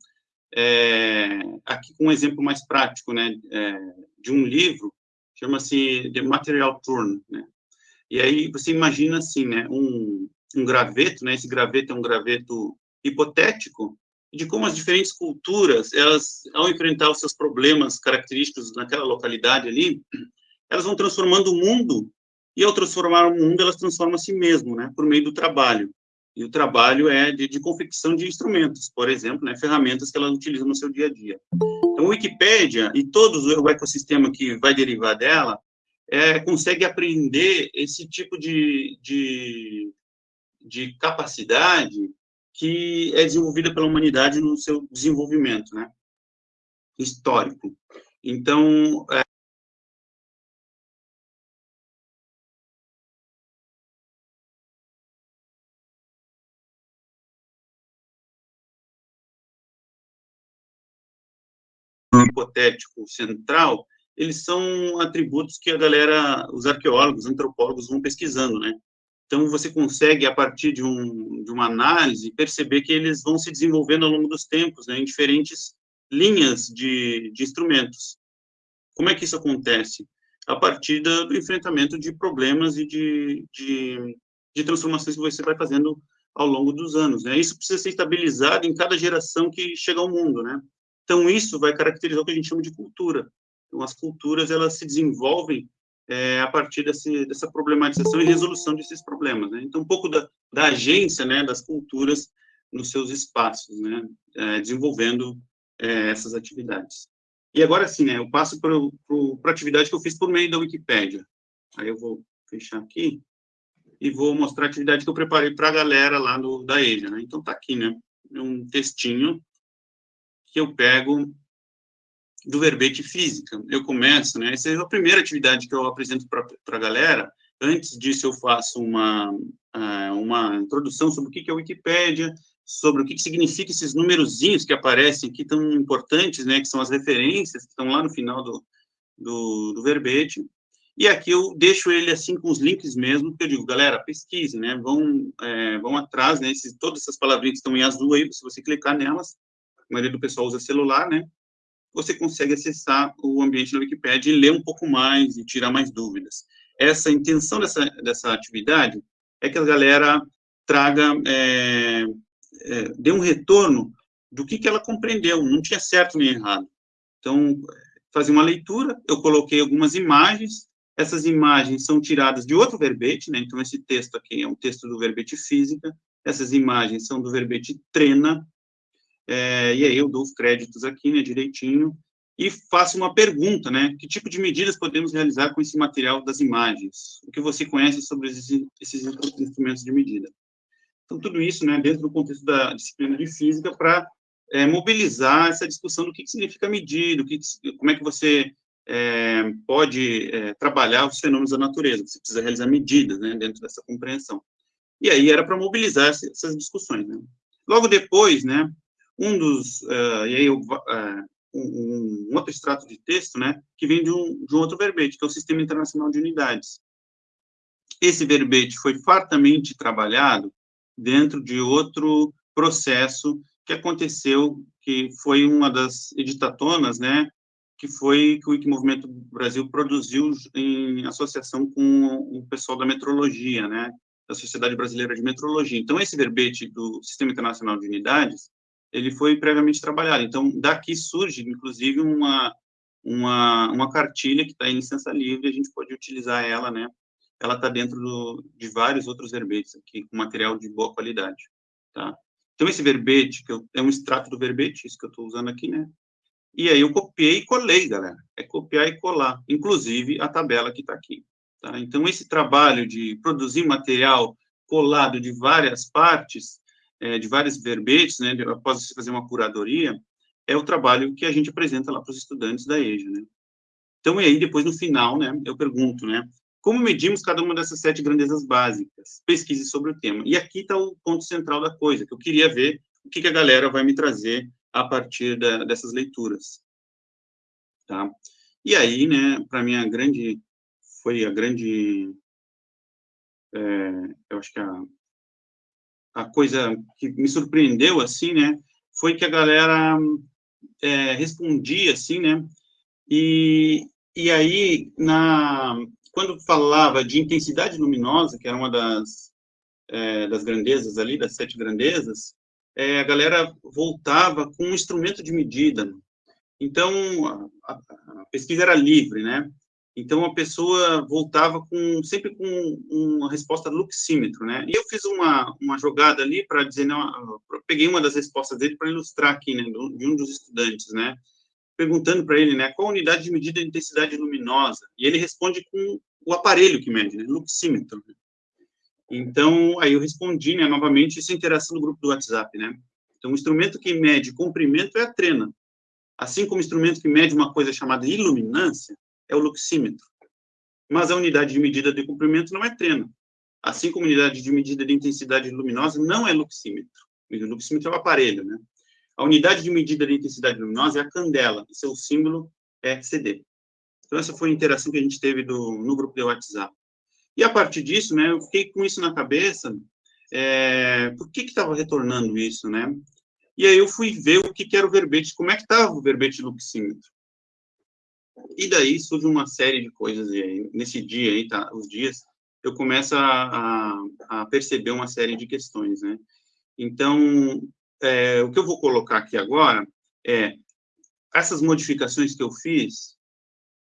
Speaker 3: é, aqui com um exemplo mais prático, né, é, de um livro, chama-se The Material Turn, né, e aí você imagina assim, né, um, um graveto, né, esse graveto é um graveto hipotético, de como as diferentes culturas, elas, ao enfrentar os seus problemas característicos naquela localidade ali, elas vão transformando o mundo, e ao transformar o mundo, elas transformam a si mesmo, né, por meio do trabalho e o trabalho é de, de confecção de instrumentos, por exemplo, né, ferramentas que ela utiliza no seu dia a dia. Então, a Wikipédia e todo o ecossistema que vai derivar dela é, consegue aprender esse tipo de, de, de capacidade que é desenvolvida pela humanidade no seu desenvolvimento, né, histórico. Então, hipotético central, eles são atributos que a galera, os arqueólogos, antropólogos vão pesquisando, né? Então, você consegue, a partir de, um, de uma análise, perceber que eles vão se desenvolvendo ao longo dos tempos, né, em diferentes linhas de, de instrumentos. Como é que isso acontece? A partir do, enfrentamento de problemas e de, de, de, transformações que você vai fazendo ao longo dos anos. Né? Isso precisa ser estabilizado em cada geração que chega ao mundo. Né? Então, isso vai caracterizar o que a gente chama de cultura. Então, as culturas, elas se desenvolvem é, a partir desse, dessa problematização e resolução desses problemas. Né? Então, um pouco da, da agência né, das culturas nos seus espaços, né, é, desenvolvendo é, essas atividades. E agora sim, né, eu passo para a atividade que eu fiz por meio da Wikipédia. Aí eu vou fechar aqui e vou mostrar a atividade que eu preparei para a galera lá no, da EJA. Né? Então, está aqui, né, um textinho que eu pego do verbete física. Eu começo, né? Essa é a primeira atividade que eu apresento para a galera. Antes disso, eu faço uma, uh, uma introdução sobre o que é a Wikipédia, sobre o que, significa esses numerozinhos que aparecem aqui, tão importantes, né? Que são as referências que estão lá no final do, do, do verbete. E aqui eu deixo ele assim com os links mesmo, porque eu digo, galera, pesquise, né? Vão, é, vão atrás, né? Esses, todas essas palavrinhas que estão em azul aí, se você clicar nelas, maioria do pessoal usa celular, né? você consegue acessar o ambiente da Wikipédia e ler um pouco mais e tirar mais dúvidas. Essa intenção dessa, dessa atividade é que a galera traga, é, é, dê um retorno do que, que ela compreendeu, não tinha certo nem errado. Então, fazer uma leitura, eu coloquei algumas imagens, essas imagens são tiradas de outro verbete, né? então esse texto aqui é um texto do verbete física, essas imagens são do verbete trena, é, e aí eu dou os créditos aqui, né, direitinho, e faço uma pergunta, né, que tipo de medidas podemos realizar com esse material das imagens? O que você conhece sobre esses, esses instrumentos de medida? Então, tudo isso, né, dentro do contexto da disciplina de física, para é, mobilizar essa discussão do que, que significa medida, que, como é que você é, pode é, trabalhar os fenômenos da natureza, você precisa realizar medidas, né, dentro dessa compreensão. E aí era para mobilizar essas discussões, né. Logo depois, né, um dos, uh, e aí eu, uh, um, um, outro extrato de texto, né, que vem de um, de um outro verbete, que é o Sistema Internacional de Unidades. Esse verbete foi fartamente trabalhado dentro de outro processo que aconteceu, que foi uma das editatonas, né, que foi que o Wikimovimento Brasil produziu em associação com o pessoal da metrologia, né, da Sociedade Brasileira de Metrologia. Então, esse verbete do Sistema Internacional de Unidades, ele foi previamente trabalhado. Então, daqui surge, inclusive, uma, uma, uma cartilha que está em licença livre, a gente pode utilizar ela, né? Ela está dentro do, de vários outros verbetes aqui, com material de boa qualidade, tá? Então, esse verbete, que eu, é um extrato do verbete, isso que eu estou usando aqui, né? E aí eu copiei e colei, galera. É copiar e colar, inclusive a tabela que está aqui. Tá? Então, esse trabalho de produzir material colado de várias partes é, de vários verbetes, né, após você fazer uma curadoria, é o trabalho que a gente apresenta lá para os estudantes da EJA, né. Então, e aí, depois, no final, né, eu pergunto, né, como medimos cada uma dessas sete grandezas básicas? Pesquise sobre o tema. E aqui está o ponto central da coisa, que eu queria ver o que, que a galera vai me trazer a partir da, dessas leituras. Tá? E aí, né, para mim, a grande, foi a grande, é, eu acho que a a coisa que me surpreendeu, assim, né, foi que a galera é, respondia, assim, né, e, e aí, na, quando falava de intensidade luminosa, que era uma das, é, das grandezas ali, das sete grandezas, é, a galera voltava com um instrumento de medida. Então, a, a pesquisa era livre, né? Então, a pessoa voltava com sempre com uma resposta luxímetro, né? E eu fiz uma, uma jogada ali para dizer, não, peguei uma das respostas dele para ilustrar aqui, né, de um dos estudantes, né? Perguntando para ele, né, qual a unidade de medida de intensidade luminosa? E ele responde com o aparelho que mede, né, luxímetro. Então, aí eu respondi, né, novamente, essa interação no grupo do WhatsApp, né? Então, o instrumento que mede comprimento é a trena. Assim como o instrumento que mede uma coisa chamada iluminância, é o luxímetro. Mas a unidade de medida de comprimento não é trena. Assim como a unidade de medida de intensidade luminosa não é luxímetro. O luxímetro é o aparelho, né? A unidade de medida da intensidade luminosa é a candela, e seu símbolo é CD. Então, essa foi a interação que a gente teve do, no grupo de WhatsApp. E a partir disso, né, eu fiquei com isso na cabeça, é, por que estava retornando isso, né? E aí eu fui ver o que, que era o verbete, como é que estava o verbete luxímetro. E daí surge uma série de coisas, e aí, nesse dia aí, tá, os dias, eu começo a, a, a perceber uma série de questões, né? Então, é, o que eu vou colocar aqui agora é essas modificações que eu fiz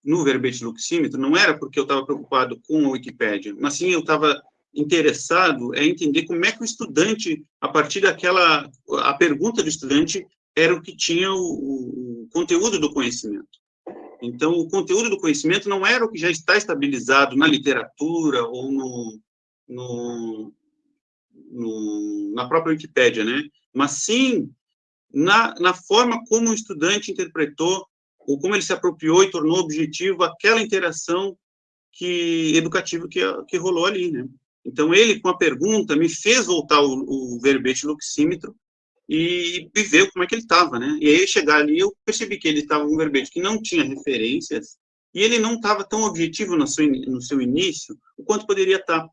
Speaker 3: no verbete luxímetro não era porque eu estava preocupado com a Wikipédia, mas sim eu estava interessado em entender como é que o estudante, a partir daquela, a pergunta do estudante era o que tinha o, o conteúdo do conhecimento. Então, o conteúdo do conhecimento não era o que já está estabilizado na literatura ou no, no, no na própria Wikipédia, né? Mas sim na, na forma como o estudante interpretou ou como ele se apropriou e tornou objetivo aquela interação que educativa que, que rolou ali, né? Então, ele, com a pergunta, me fez voltar o, o verbete luxímetro e, e ver como é que ele estava, né? E aí, chegar ali, eu percebi que ele estava um verbete que não tinha referências e ele não estava tão objetivo no seu, no seu início o quanto poderia estar. Tá.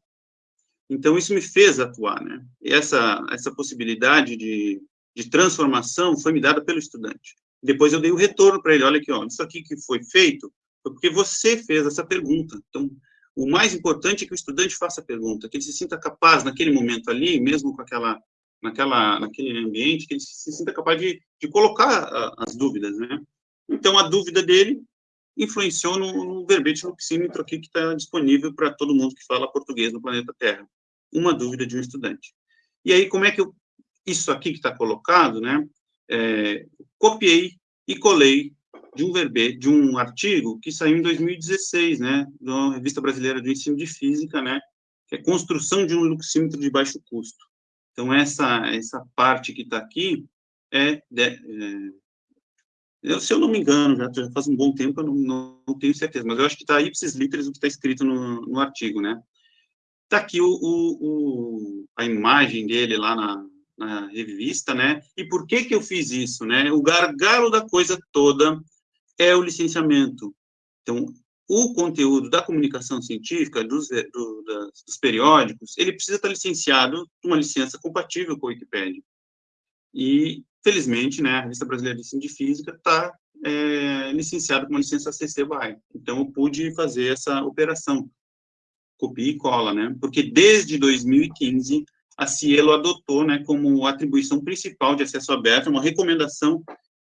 Speaker 3: Então, isso me fez atuar, né? E essa, essa possibilidade de, de transformação foi me dada pelo estudante. Depois eu dei o retorno para ele, olha aqui, ó, isso aqui que foi feito foi porque você fez essa pergunta. Então, o mais importante é que o estudante faça a pergunta, que ele se sinta capaz, naquele momento ali, mesmo com aquela, naquela, naquele ambiente, que ele se sinta capaz de, de colocar a, as dúvidas, né? Então, a dúvida dele influenciou no, no verbete luxímetro aqui que está disponível para todo mundo que fala português no planeta Terra. Uma dúvida de um estudante. E aí, como é que eu, isso aqui que está colocado, né, é, copiei e colei de um verbete, de um artigo que saiu em 2016, né, da Revista Brasileira do Ensino de Física, né, que é Construção de um Luxímetro de Baixo Custo. Então, essa, essa parte que está aqui é, de, é, se eu não me engano, já, já faz um bom tempo, eu não, não, não tenho certeza, mas eu acho que está ipsis literis o que está escrito no, no artigo, né. Está aqui o, o, o, a imagem dele lá na, na revista, né? E por que que eu fiz isso, né? O gargalo da coisa toda é o licenciamento. Então, o conteúdo da comunicação científica, dos, do, das, dos periódicos, ele precisa estar licenciado uma licença compatível com a Wikipédia. E, felizmente, né, a Revista Brasileira de Ensino de Física está é, licenciada com uma licença CC BY. Então, eu pude fazer essa operação, copia e cola, né? Porque desde 2015 a Cielo adotou né, como atribuição principal de acesso aberto uma recomendação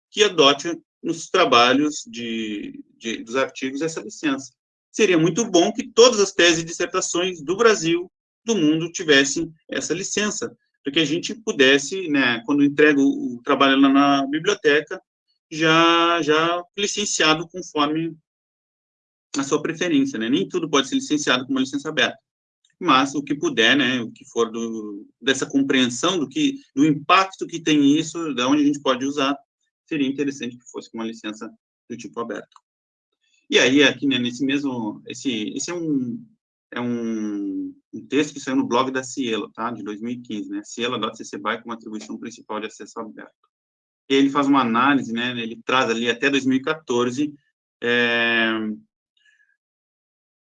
Speaker 3: que adote nos trabalhos de, de, dos artigos essa licença. Seria muito bom que todas as teses e dissertações do Brasil, do mundo, tivessem essa licença, para que a gente pudesse, né, quando entrega o, trabalho lá na biblioteca, já, já licenciado conforme a sua preferência, né? Nem tudo pode ser licenciado com uma licença aberta mas o que puder, né, o que for do, dessa compreensão do que do impacto que tem isso, da onde a gente pode usar, seria interessante que fosse com uma licença do tipo aberto. E aí aqui né, nesse mesmo esse esse é um é um, um texto que saiu no blog da Cielo, tá, de 2015, né, cielo.cc BY como atribuição principal de acesso aberto. E ele faz uma análise, né, ele traz ali até 2014 é,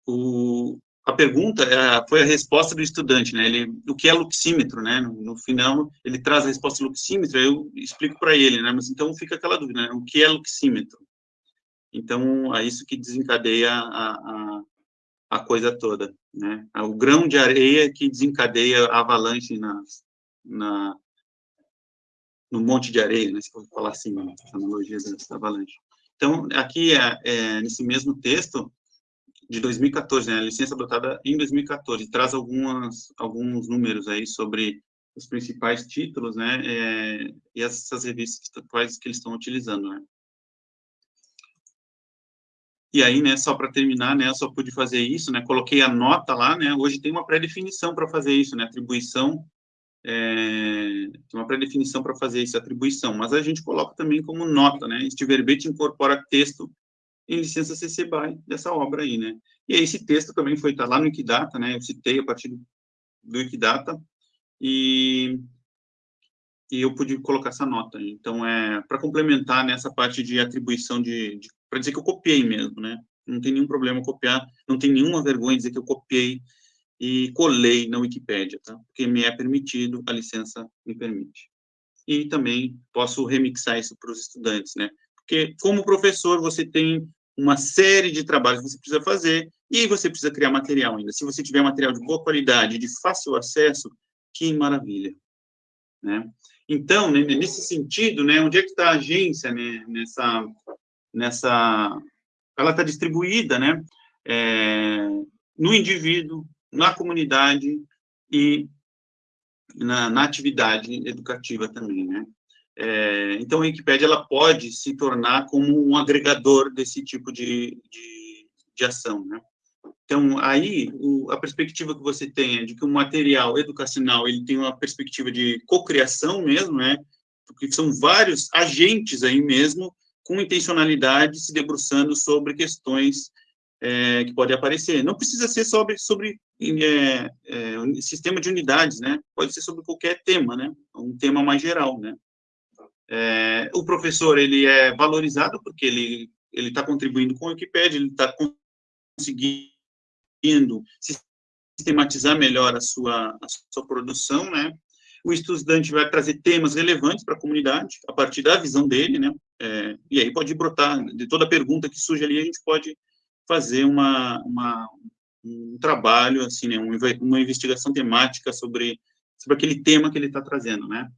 Speaker 3: o, a pergunta é, foi a resposta do estudante, né? Ele, o que é luxímetro, né? No, no final, ele traz a resposta luxímetro, eu explico para ele, né? Mas então fica aquela dúvida, né? O que é luxímetro? Então, é isso que desencadeia a, a, a coisa toda, né? É o grão de areia que desencadeia a avalanche na, na, no monte de areia, né? Se for falar assim, né? a analogia da avalanche. Então, aqui, é, é, nesse mesmo texto, de 2014, né, a licença adotada em 2014, traz algumas, alguns números aí sobre os principais títulos, né, é, e essas revistas quais que eles estão utilizando, né. E aí, né, só para terminar, né, eu só pude fazer isso, né, coloquei a nota lá, né, hoje tem uma pré-definição para fazer isso, né, atribuição, é, uma pré-definição para fazer isso, atribuição, mas a gente coloca também como nota, né, este verbete incorpora texto em licença CC BY dessa obra aí, né? E aí esse texto também foi tá lá no Wikidata, né? Eu citei a partir do Wikidata e e eu pude colocar essa nota. Então, é para complementar nessa parte de atribuição de, de para dizer que eu copiei mesmo, né? Não tem nenhum problema copiar, não tem nenhuma vergonha dizer que eu copiei e colei na Wikipédia, tá? Porque me é permitido, a licença me permite. E também posso remixar isso para os estudantes, né? Porque, como professor, você tem uma série de trabalhos que você precisa fazer e você precisa criar material ainda. Se você tiver material de boa qualidade, de fácil acesso, que maravilha, né? Então, né, nesse sentido, né, onde é que está a agência né, nessa, nessa, ela está distribuída, né, é, no indivíduo, na comunidade e na, na atividade educativa também, né. É, então, a Wikipédia ela pode se tornar como um agregador desse tipo de, de, de ação, né. Então, aí, o, a perspectiva que você tem é de que o material educacional ele tem uma perspectiva de cocriação mesmo, né? Porque são vários agentes aí mesmo com intencionalidade se debruçando sobre questões é, que podem aparecer. Não precisa ser sobre, sobre é, é, sistema de unidades, né? Pode ser sobre qualquer tema, né? Um tema mais geral, né? É, o professor, ele é valorizado porque ele ele está contribuindo com o Wikipedia, ele está conseguindo sistematizar melhor a sua, a sua produção, né? O estudante vai trazer temas relevantes para a comunidade, a partir da visão dele, né? É, e aí pode brotar, de toda pergunta que surge ali, a gente pode fazer uma, uma um trabalho, assim, né? uma investigação temática sobre, sobre aquele tema que ele está trazendo, né?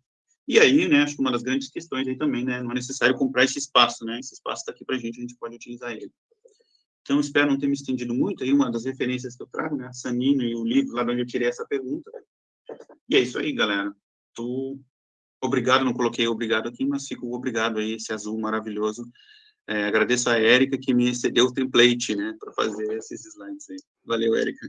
Speaker 3: E aí, né, acho que uma das grandes questões aí também, né, não é necessário comprar esse espaço, né, esse espaço está aqui para a gente, a gente pode utilizar ele. Então, espero não ter me estendido muito, aí uma das referências que eu trago, né, Sanino e o livro lá de onde eu tirei essa pergunta. E é isso aí, galera. Tô... Obrigado, não coloquei obrigado aqui, mas fico obrigado aí, esse azul maravilhoso. É, agradeço a Érica que me cedeu o template, né, para fazer esses slides aí. Valeu, Érica.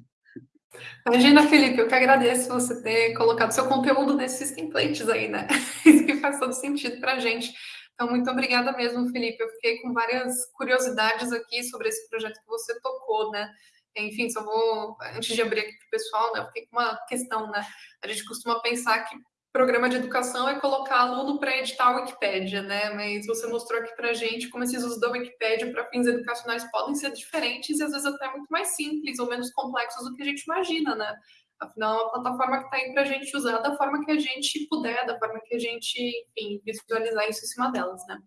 Speaker 1: Imagina, Felipe, eu que agradeço você ter colocado seu conteúdo nesses templates aí, né? Isso que faz todo sentido para a gente. Então, muito obrigada mesmo, Felipe. Eu fiquei com várias curiosidades aqui sobre esse projeto que você tocou, né? Enfim, só vou, antes de abrir aqui para o pessoal, né, eu fiquei com uma questão, né? A gente costuma pensar que programa de educação é colocar aluno para editar a Wikipédia, né? Mas você mostrou aqui para gente como esses usos da Wikipédia para fins educacionais podem ser diferentes e às vezes até muito mais simples ou menos complexos do que a gente imagina, né? Afinal, é uma plataforma que está aí para a gente usar da forma que a gente puder, da forma que a gente, enfim, visualizar isso em cima delas, né?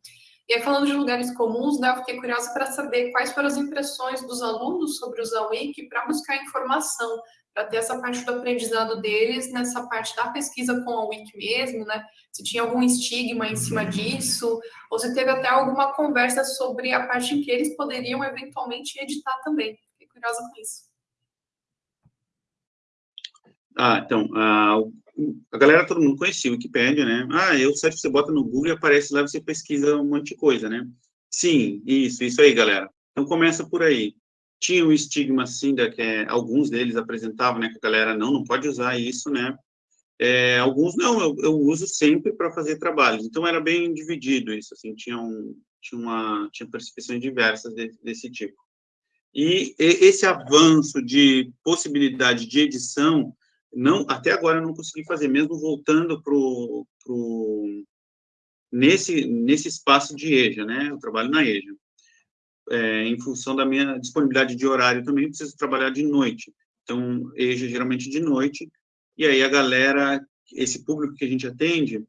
Speaker 1: E aí, falando de lugares comuns, né, eu fiquei curiosa para saber quais foram as impressões dos alunos sobre usar o Wiki para buscar informação, para ter essa parte do aprendizado deles, nessa parte da pesquisa com a Wiki mesmo, né? Se tinha algum estigma em cima disso, ou se teve até alguma conversa sobre a parte em que eles poderiam eventualmente editar também. Fiquei curiosa com isso.
Speaker 3: Ah, então, a, a galera, todo mundo conhecia o Wikipedia, né? Ah, eu, site você bota no Google e aparece lá, você pesquisa um monte de coisa, né? Sim, isso, isso aí, galera. Então, começa por aí. Tinha um estigma, assim, da que é, alguns deles apresentavam, né, que a galera, não, não pode usar isso, né? É, alguns, não, eu, eu uso sempre para fazer trabalhos. Então, era bem dividido isso, assim, tinha, um, tinha, uma, tinha percepções diversas de, desse tipo. E esse avanço de possibilidade de edição não até agora eu não consegui fazer, mesmo voltando pro, pro nesse nesse espaço de EJA, né? Eu trabalho na EJA. É, em função da minha disponibilidade de horário também preciso trabalhar de noite. Então, EJA geralmente de noite. E aí a galera, esse público que a gente atende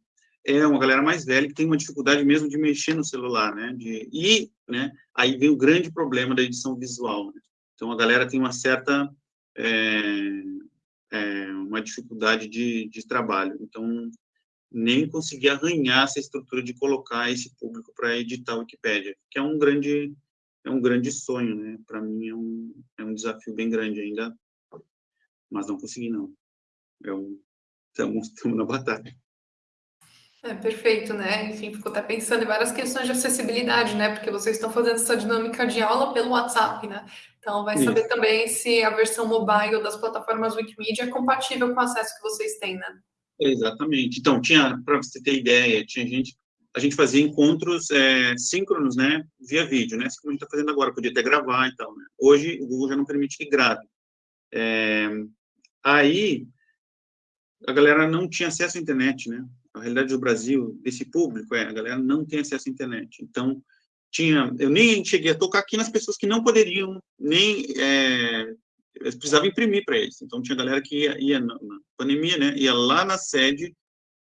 Speaker 3: é uma galera mais velha que tem uma dificuldade mesmo de mexer no celular, né? De, e, né? Aí vem o grande problema da edição visual. Né? Então a galera tem uma certa é, é, uma dificuldade de, de trabalho. Então, nem consegui arranhar essa estrutura de colocar esse público para editar a Wikipédia, que é um grande é um grande sonho, né? Para mim é um, é um desafio bem grande ainda, mas não consegui não. É um, estamos, estamos na batalha.
Speaker 1: É, perfeito, né? Enfim, ficou até pensando em várias questões de acessibilidade, né? Porque vocês estão fazendo essa dinâmica de aula pelo WhatsApp, né? Então, vai saber Isso. também se a versão mobile das plataformas Wikimedia é compatível com o acesso que vocês têm, né?
Speaker 3: Exatamente. Então, tinha, para você ter ideia, tinha gente, a gente fazia encontros é, síncronos, né, via vídeo, né, assim como a gente está fazendo agora, podia até gravar e tal, né? Hoje, o Google já não permite que grave. É, aí, a galera não tinha acesso à internet, né? a realidade do Brasil, desse público, é, a galera não tem acesso à internet. Então, tinha, eu nem cheguei a tocar aqui nas pessoas que não poderiam, nem, é, precisava imprimir para eles. Então, tinha galera que ia, ia na, na, pandemia, né, ia lá na sede,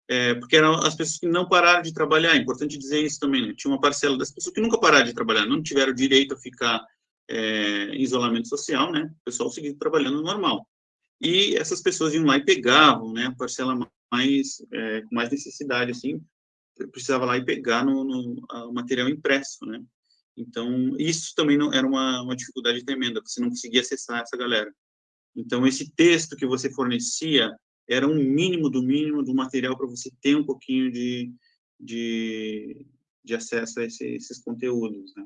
Speaker 3: é, porque eram as pessoas que não pararam de trabalhar, é importante dizer isso também, né, tinha uma parcela das pessoas que nunca pararam de trabalhar, não tiveram direito a ficar é, em isolamento social, né, o pessoal seguiu trabalhando normal. E essas pessoas iam lá e pegavam, né, a parcela mais, é, com mais necessidade, assim, precisava lá e pegar no, no material impresso, né? Então, isso também não, era uma, uma dificuldade tremenda, você não conseguia acessar essa galera. Então, esse texto que você fornecia era um mínimo do mínimo do material para você ter um pouquinho de, de, de acesso a esse, esses conteúdos, né?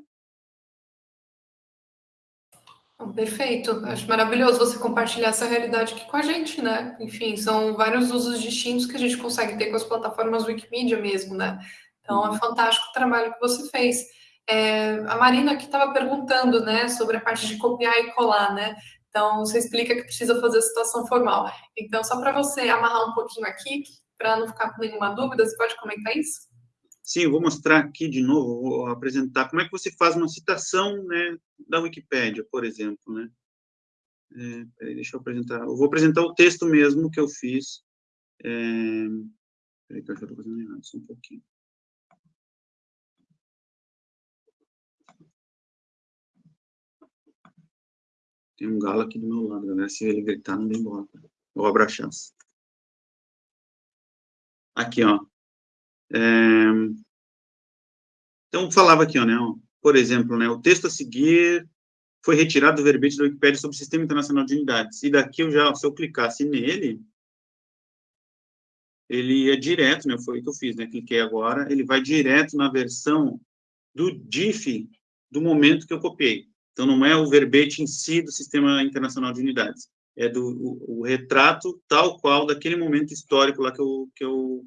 Speaker 1: Perfeito, acho maravilhoso você compartilhar essa realidade aqui com a gente, né? Enfim, são vários usos distintos que a gente consegue ter com as plataformas Wikimedia mesmo, né? Então é uhum. fantástico o trabalho que você fez. É, a Marina aqui estava perguntando, né, sobre a parte de copiar e colar, né? Então você explica que precisa fazer a situação formal. Então, só para você amarrar um pouquinho aqui, para não ficar com nenhuma dúvida, você pode comentar isso?
Speaker 3: Sim, eu vou mostrar aqui de novo, vou apresentar como é que você faz uma citação né, da Wikipédia, por exemplo. Né? É, peraí, deixa eu apresentar. Eu vou apresentar o texto mesmo que eu fiz. É, peraí, que eu já estou fazendo errado, só um pouquinho. Tem um galo aqui do meu lado, galera. Se ele gritar, não dê embora. Vou abrir a chance. Aqui, ó. É... Então, falava aqui, ó, né, por exemplo, né, o texto a seguir foi retirado do verbete da Wikipédia sobre o Sistema Internacional de Unidades. E daqui, eu já, se eu clicasse nele, ele ia direto, né, foi o que eu fiz, né, cliquei agora, ele vai direto na versão do DIF do momento que eu copiei. Então, não é o verbete em si do Sistema Internacional de Unidades, é do o, o retrato tal qual daquele momento histórico lá que eu, que eu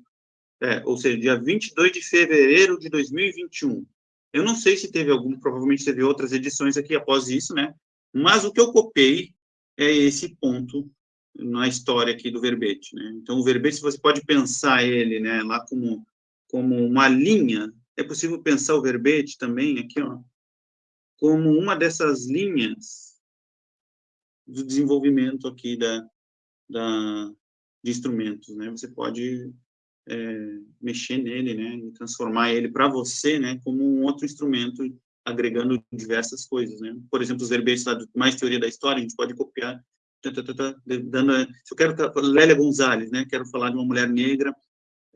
Speaker 3: é, ou seja, dia 22 de fevereiro de 2021. Eu não sei se teve algum, provavelmente teve outras edições aqui após isso, né? Mas o que eu copiei é esse ponto na história aqui do verbete, né? Então, o verbete, você pode pensar ele, né, lá como, como uma linha, é possível pensar o verbete também aqui, ó, como uma dessas linhas do desenvolvimento aqui da, da, de instrumentos, né? Você pode é, mexer nele, né, transformar ele para você, né, como um outro instrumento, agregando diversas coisas, né. Por exemplo, os verbetes lá do mais teoria da história, a gente pode copiar, dando, se eu quero, Lélia Gonzalez, né, quero falar de uma mulher negra,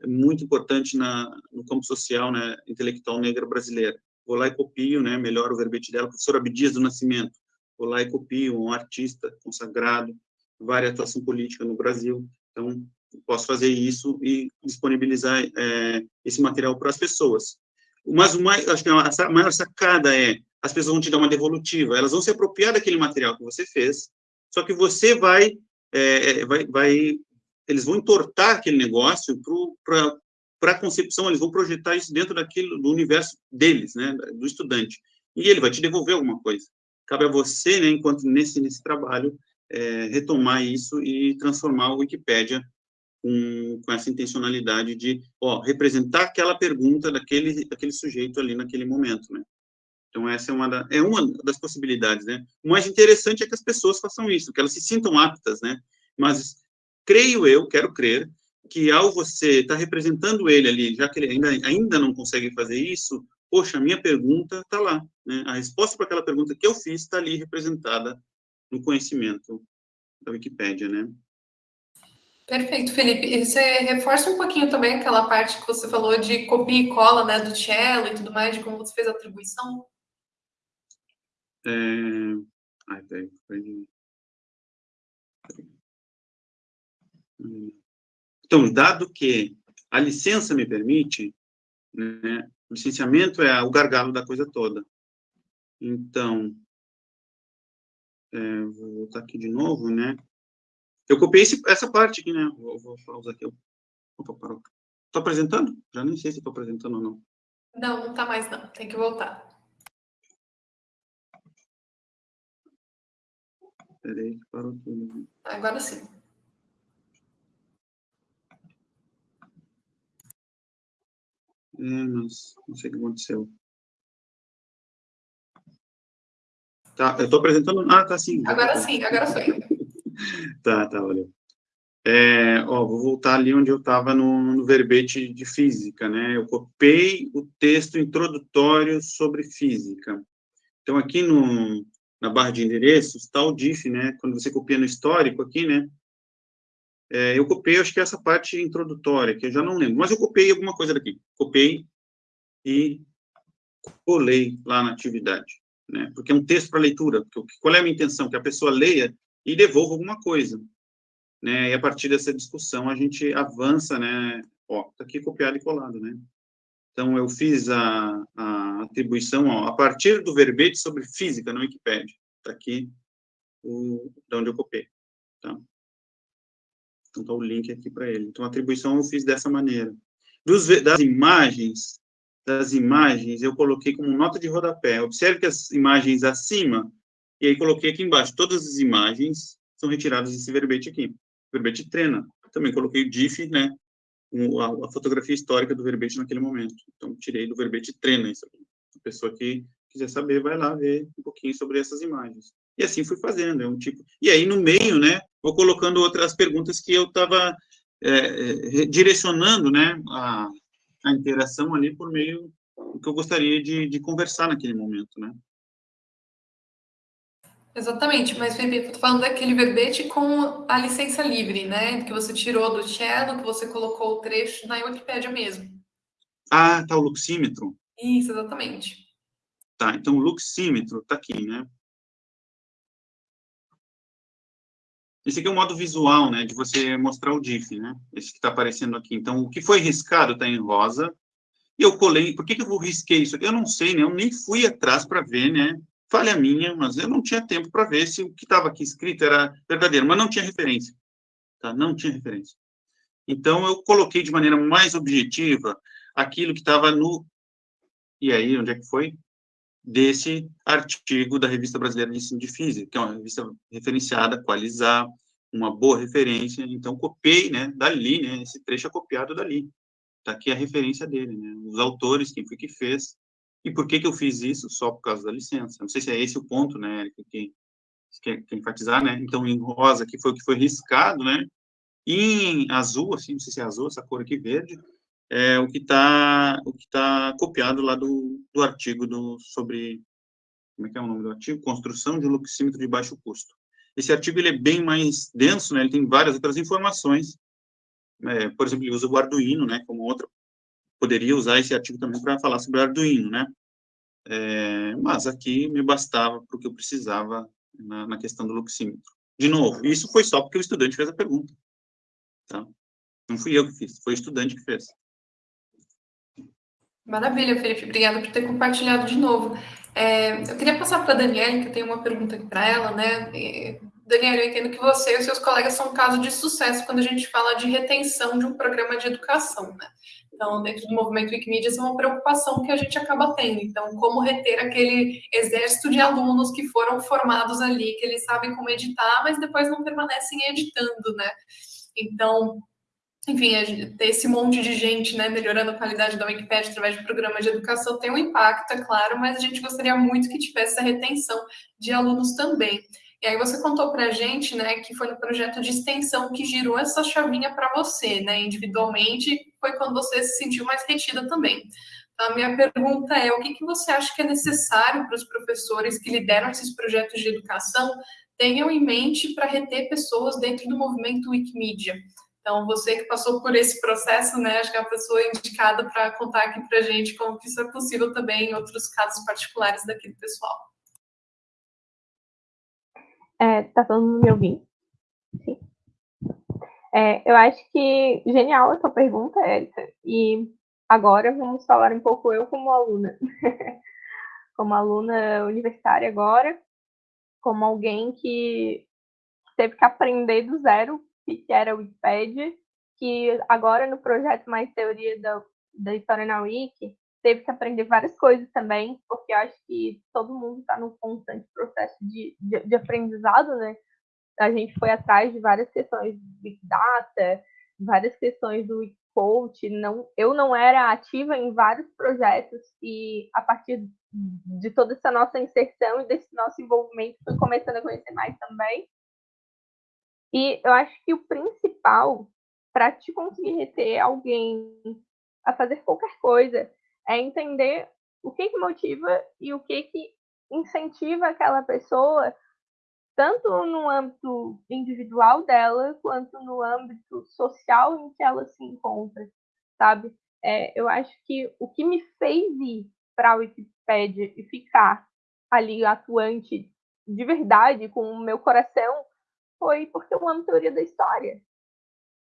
Speaker 3: muito importante na, no campo social, né, intelectual negra brasileira. Vou lá e copio, né, melhor o verbete dela, professor Abdias do Nascimento. Vou lá e copio um artista consagrado, várias atuação política no Brasil. Então, posso fazer isso e disponibilizar é, esse material para as pessoas. Mas o mais, acho que a maior sacada é, as pessoas vão te dar uma devolutiva, elas vão se apropriar daquele material que você fez, só que você vai, é, vai, vai eles vão entortar aquele negócio para a concepção, eles vão projetar isso dentro daquilo, do universo deles, né, do estudante, e ele vai te devolver alguma coisa. Cabe a você, né, enquanto nesse, nesse trabalho, é, retomar isso e transformar o Wikipédia com, com essa intencionalidade de ó, representar aquela pergunta daquele, daquele sujeito ali naquele momento, né? Então, essa é uma, da, é uma das possibilidades, né? O mais interessante é que as pessoas façam isso, que elas se sintam aptas, né? Mas creio eu, quero crer, que ao você estar tá representando ele ali, já que ele ainda, ainda não consegue fazer isso, poxa, a minha pergunta está lá, né? A resposta para aquela pergunta que eu fiz está ali representada no conhecimento da Wikipédia, né?
Speaker 1: Perfeito, Felipe. E você reforça um pouquinho também aquela parte que você falou de copia e cola, né, do cello e tudo mais, de como você fez a atribuição?
Speaker 3: É... Ai, peraí, peraí. Então, dado que a licença me permite, né, o licenciamento é o gargalo da coisa toda. Então, é, vou voltar aqui de novo, né? Eu copiei esse, essa parte aqui, né? Vou, vou pausar aqui. Opa, parou. Estou apresentando? Já nem sei se estou apresentando ou não.
Speaker 1: Não, não está mais não. Tem que voltar.
Speaker 3: Peraí, parou tudo.
Speaker 1: Agora sim.
Speaker 3: Mas não sei o que aconteceu. Tá, eu estou apresentando. Ah, tá sim.
Speaker 1: Agora sim, agora foi.
Speaker 3: tá, tá, valeu. É, ó, vou voltar ali onde eu estava no, no, verbete de física, né? Eu copiei o texto introdutório sobre física. Então, aqui no, na barra de endereços está o diff, né? Quando você copia no histórico aqui, né? É, eu copiei, acho que essa parte introdutória, que eu já não lembro, mas eu copiei alguma coisa daqui. Copiei e colei lá na atividade, né? Porque é um texto para leitura. Qual é a minha intenção? Que a pessoa leia e devolva alguma coisa, né? E a partir dessa discussão a gente avança, né? Ó, tá aqui copiado e colado, né? Então eu fiz a, a atribuição ó, a partir do verbete sobre física no Wikipedia. Tá aqui o, de onde eu copiei, tá? Então, está o link aqui para ele. Então, a atribuição eu fiz dessa maneira. Dos, das imagens, das imagens, eu coloquei como nota de rodapé. Observe que as imagens acima, e aí coloquei aqui embaixo, todas as imagens são retiradas desse verbete aqui. Verbete treina. Também coloquei o DIF, né? A, a, fotografia histórica do verbete naquele momento. Então, tirei do verbete treina isso aqui. A pessoa que quiser saber, vai lá ver um pouquinho sobre essas imagens. E assim fui fazendo, é um tipo... E aí, no meio, né, vou colocando outras perguntas que eu estava é, é direcionando, né, a, a interação ali por meio do que eu gostaria de, de conversar naquele momento, né.
Speaker 1: Exatamente, mas Felipe, eu tô falando daquele verbete com a licença livre, né? Que você tirou do Cello, que você colocou o trecho na Wikipédia mesmo.
Speaker 3: Ah, tá o luxímetro.
Speaker 1: Isso, exatamente.
Speaker 3: Tá, então o luxímetro tá aqui, né? Esse aqui é o modo visual, né, de você mostrar o diff, né, esse que está aparecendo aqui. Então, o que foi riscado está em rosa, e eu colei, por que, que eu risquei isso? Eu não sei, né, eu nem fui atrás para ver, né, falha minha, mas eu não tinha tempo para ver se o que estava aqui escrito era verdadeiro, mas não tinha referência, tá, não tinha referência. Então, eu coloquei de maneira mais objetiva aquilo que estava no... E aí, onde é que foi? Desse artigo da Revista Brasileira de Ensino de Física, que é uma revista referenciada, qualizar, uma boa referência, então copiei, né, dali, né, esse trecho é copiado dali, tá aqui a referência dele, né, os autores, quem foi que fez, e por que que eu fiz isso? Só por causa da licença, não sei se é esse o ponto, né, Érica, que quer, enfatizar, né, então em rosa, que foi o que foi riscado, né, e em azul, assim, não sei se é azul, essa cor aqui verde, é o que está o que tá copiado lá do, do artigo do, sobre, como é que é o nome do artigo? Construção de um luxímetro de baixo custo. Esse artigo ele é bem mais denso, né? ele tem várias outras informações, é, por exemplo, ele usa o Arduino, né, como outra, poderia usar esse artigo também para falar sobre o Arduino, né, é, mas aqui me bastava para o que eu precisava na, na questão do luxímetro. De novo, isso foi só porque o estudante fez a pergunta, tá? Não fui eu que fiz, foi o estudante que fez.
Speaker 1: Maravilha, Felipe. Obrigada por ter compartilhado de novo. É, eu queria passar para a Daniela, que eu tenho uma pergunta aqui para ela, né? Daniela, eu entendo que você e os seus colegas são um caso de sucesso quando a gente fala de retenção de um programa de educação, né? Então, dentro do movimento Wikimedia, essa é uma preocupação que a gente acaba tendo. Então, como reter aquele exército de alunos que foram formados ali, que eles sabem como editar, mas depois não permanecem editando, né? Então, enfim, ter esse monte de gente né, melhorando a qualidade da Wikipedia através de programas de educação tem um impacto, é claro, mas a gente gostaria muito que tivesse essa retenção de alunos também. E aí você contou para a gente, né, que foi no projeto de extensão que girou essa chavinha para você, né, individualmente, foi quando você se sentiu mais retida também. Então, a minha pergunta é, o que, que você acha que é necessário para os professores que lideram esses projetos de educação tenham em mente para reter pessoas dentro do movimento Wikimedia? Então, você que passou por esse processo, né, acho que é a pessoa indicada para contar aqui para a gente como que isso é possível também em outros casos particulares daquele pessoal.
Speaker 2: É, tá todo mundo me ouvindo? Sim. É, eu acho que genial a sua pergunta, Érica. E agora vamos falar um pouco eu como aluna. como aluna universitária agora, como alguém que teve que aprender do zero que era o Wikipedia, que agora no projeto Mais Teoria da, da História na Wiki, teve que aprender várias coisas também, porque eu acho que todo mundo está num constante processo de, de, de, aprendizado, né? A gente foi atrás de várias questões de Big Data, várias questões do coach, não, eu não era ativa em vários projetos e a partir de toda essa nossa inserção e desse nosso envolvimento fui começando a conhecer mais também. E eu acho que o principal para te conseguir reter alguém a fazer qualquer coisa é entender o que, que motiva e o que, que incentiva aquela pessoa, tanto no âmbito individual dela, quanto no âmbito social em que ela se encontra, sabe? É, eu acho que o que me fez ir para a Wikipédia e ficar ali atuante de verdade, com o meu coração, foi porque eu amo teoria da história,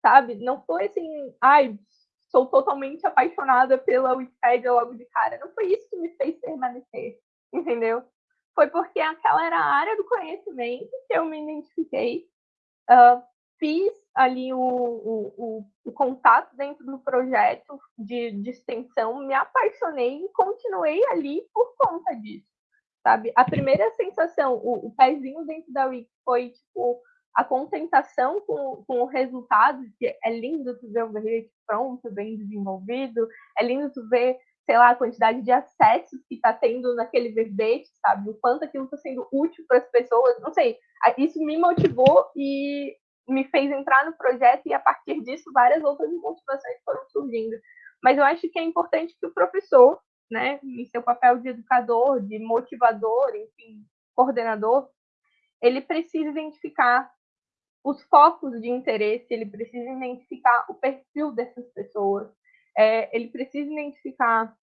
Speaker 2: sabe? Não foi assim, ai, sou totalmente apaixonada pela Wikipédia logo de cara. Não foi isso que me fez permanecer, entendeu? Foi porque aquela era a área do conhecimento que eu me identifiquei, uh, fiz ali o, o, o, o, contato dentro do projeto de, de extensão, me apaixonei e continuei ali por conta disso, sabe? A primeira sensação, o, o pezinho dentro da Wiki foi, tipo, a contentação com, com o resultado, que é lindo tu ver o verbete pronto, bem desenvolvido, é lindo tu ver, sei lá, a quantidade de acessos que está tendo naquele verbete, sabe? O quanto aquilo está sendo útil para as pessoas, não sei. Isso me motivou e me fez entrar no projeto e a partir disso várias outras motivações foram surgindo. Mas eu acho que é importante que o professor, né, em seu papel de educador, de motivador, enfim, coordenador, ele precisa identificar os focos de interesse, ele precisa identificar o perfil dessas pessoas, é, ele precisa identificar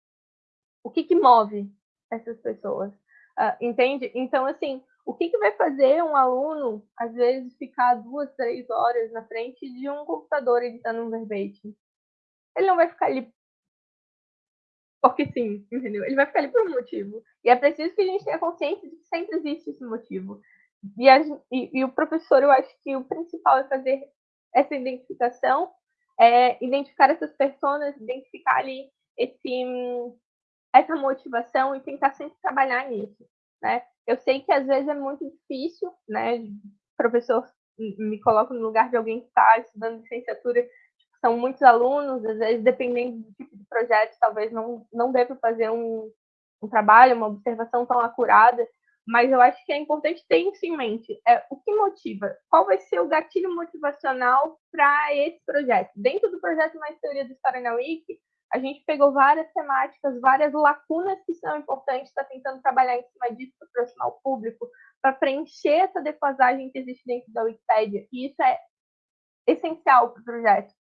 Speaker 2: o que, que move essas pessoas, uh, entende? Então, assim, o que, que vai fazer um aluno, às vezes, ficar duas, três horas na frente de um computador editando um verbete? Ele não vai ficar ali porque sim, entendeu? Ele vai ficar ali por um motivo. E é preciso que a gente tenha consciência de que sempre existe esse motivo. E, e, e, o professor, eu acho que o principal é fazer essa identificação, é identificar essas pessoas, identificar ali esse, essa motivação e tentar sempre trabalhar nisso, né? Eu sei que às vezes é muito difícil, né? O professor me coloca no lugar de alguém que está estudando licenciatura, são muitos alunos, às vezes dependendo do tipo de projeto, talvez não não deva fazer um, um trabalho, uma observação tão acurada, mas eu acho que é importante ter isso em mente. É, o que motiva? Qual vai ser o gatilho motivacional para esse projeto? Dentro do projeto Mais Teoria da História na Wiki, a gente pegou várias temáticas, várias lacunas que são importantes, está tentando trabalhar em cima disso para aproximar o público, para preencher essa defasagem que existe dentro da Wikipédia. E isso é essencial para o projeto.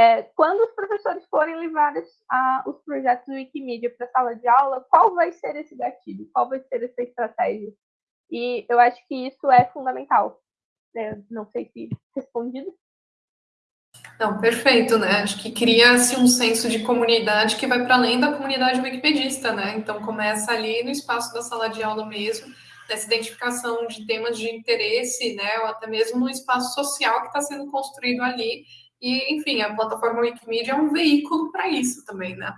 Speaker 2: É, quando os professores forem levar a, os projetos do Wikimedia para a sala de aula, qual vai ser esse gatilho? Qual vai ser essa estratégia? E eu acho que isso é fundamental. É, não sei se respondido.
Speaker 1: Não, perfeito, né? Acho que cria-se um senso de comunidade que vai para além da comunidade wikipedista, né? Então começa ali no espaço da sala de aula mesmo, nessa identificação de temas de interesse, né? Ou até mesmo no espaço social que está sendo construído ali e, enfim, a plataforma Wikimedia é um veículo para isso também, né?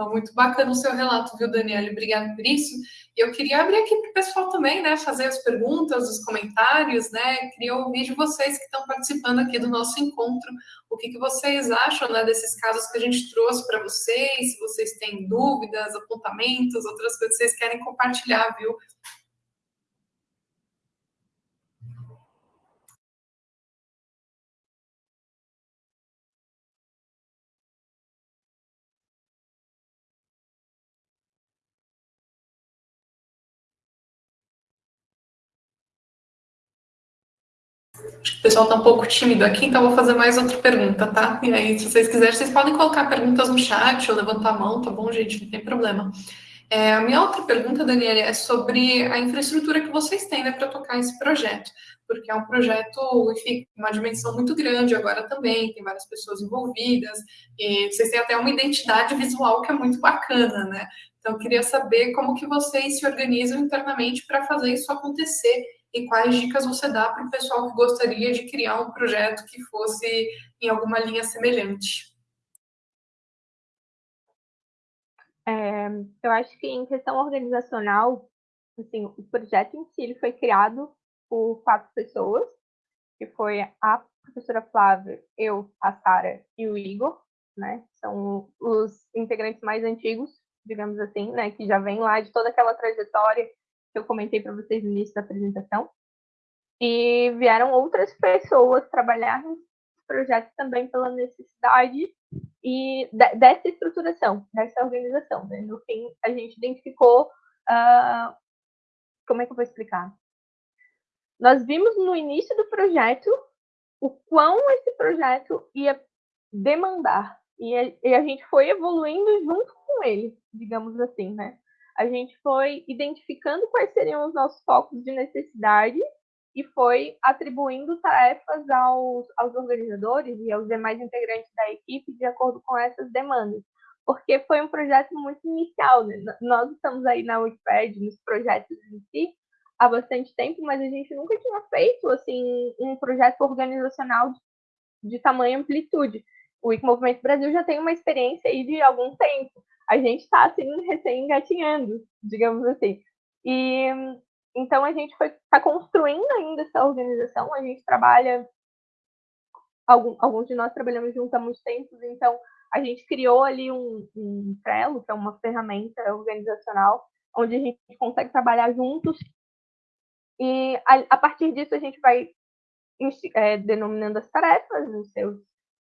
Speaker 1: Então, muito bacana o seu relato, viu, Daniela? Obrigada por isso. E eu queria abrir aqui para o pessoal também, né? Fazer as perguntas, os comentários, né? Queria ouvir de vocês que estão participando aqui do nosso encontro. O que, que vocês acham né, desses casos que a gente trouxe para vocês? Se vocês têm dúvidas, apontamentos, outras coisas que vocês querem compartilhar, viu? O pessoal está um pouco tímido aqui, então vou fazer mais outra pergunta, tá? E aí, se vocês quiserem, vocês podem colocar perguntas no chat ou levantar a mão, tá bom, gente? Não tem problema. É, a minha outra pergunta, Daniela, é sobre a infraestrutura que vocês têm né, para tocar esse projeto, porque é um projeto, enfim, uma dimensão muito grande agora também, tem várias pessoas envolvidas, e vocês têm até uma identidade visual que é muito bacana, né? Então, eu queria saber como que vocês se organizam internamente para fazer isso acontecer e quais dicas você dá para o pessoal que gostaria de criar um projeto que fosse em alguma linha semelhante?
Speaker 2: É, eu acho que em questão organizacional, assim, o projeto em si foi criado por quatro pessoas, que foi a professora Flávia, eu, a Sara e o Igor, né? São os integrantes mais antigos, digamos assim, né? Que já vem lá de toda aquela trajetória que eu comentei para vocês no início da apresentação. E vieram outras pessoas trabalhar nos projetos também pela necessidade e dessa estruturação, dessa organização. Né? No fim, a gente identificou uh, como é que eu vou explicar? Nós vimos no início do projeto o quão esse projeto ia demandar e a gente foi evoluindo junto com ele, digamos assim, né? A gente foi identificando quais seriam os nossos focos de necessidade e foi atribuindo tarefas aos, aos organizadores e aos demais integrantes da equipe de acordo com essas demandas. Porque foi um projeto muito inicial, né? Nós estamos aí na Wikipedia, nos projetos em si, há bastante tempo, mas a gente nunca tinha feito, assim, um projeto organizacional de, de tamanha amplitude. O Wiki Movimento Brasil já tem uma experiência aí de algum tempo. A gente está, assim, recém-engatinhando, digamos assim. E então a gente está construindo ainda essa organização, a gente trabalha, algum, alguns de nós trabalhamos juntos há muito tempo, então a gente criou ali um, um Trello, que é uma ferramenta organizacional, onde a gente consegue trabalhar juntos, e a, a partir disso a gente vai é, denominando as tarefas, os seus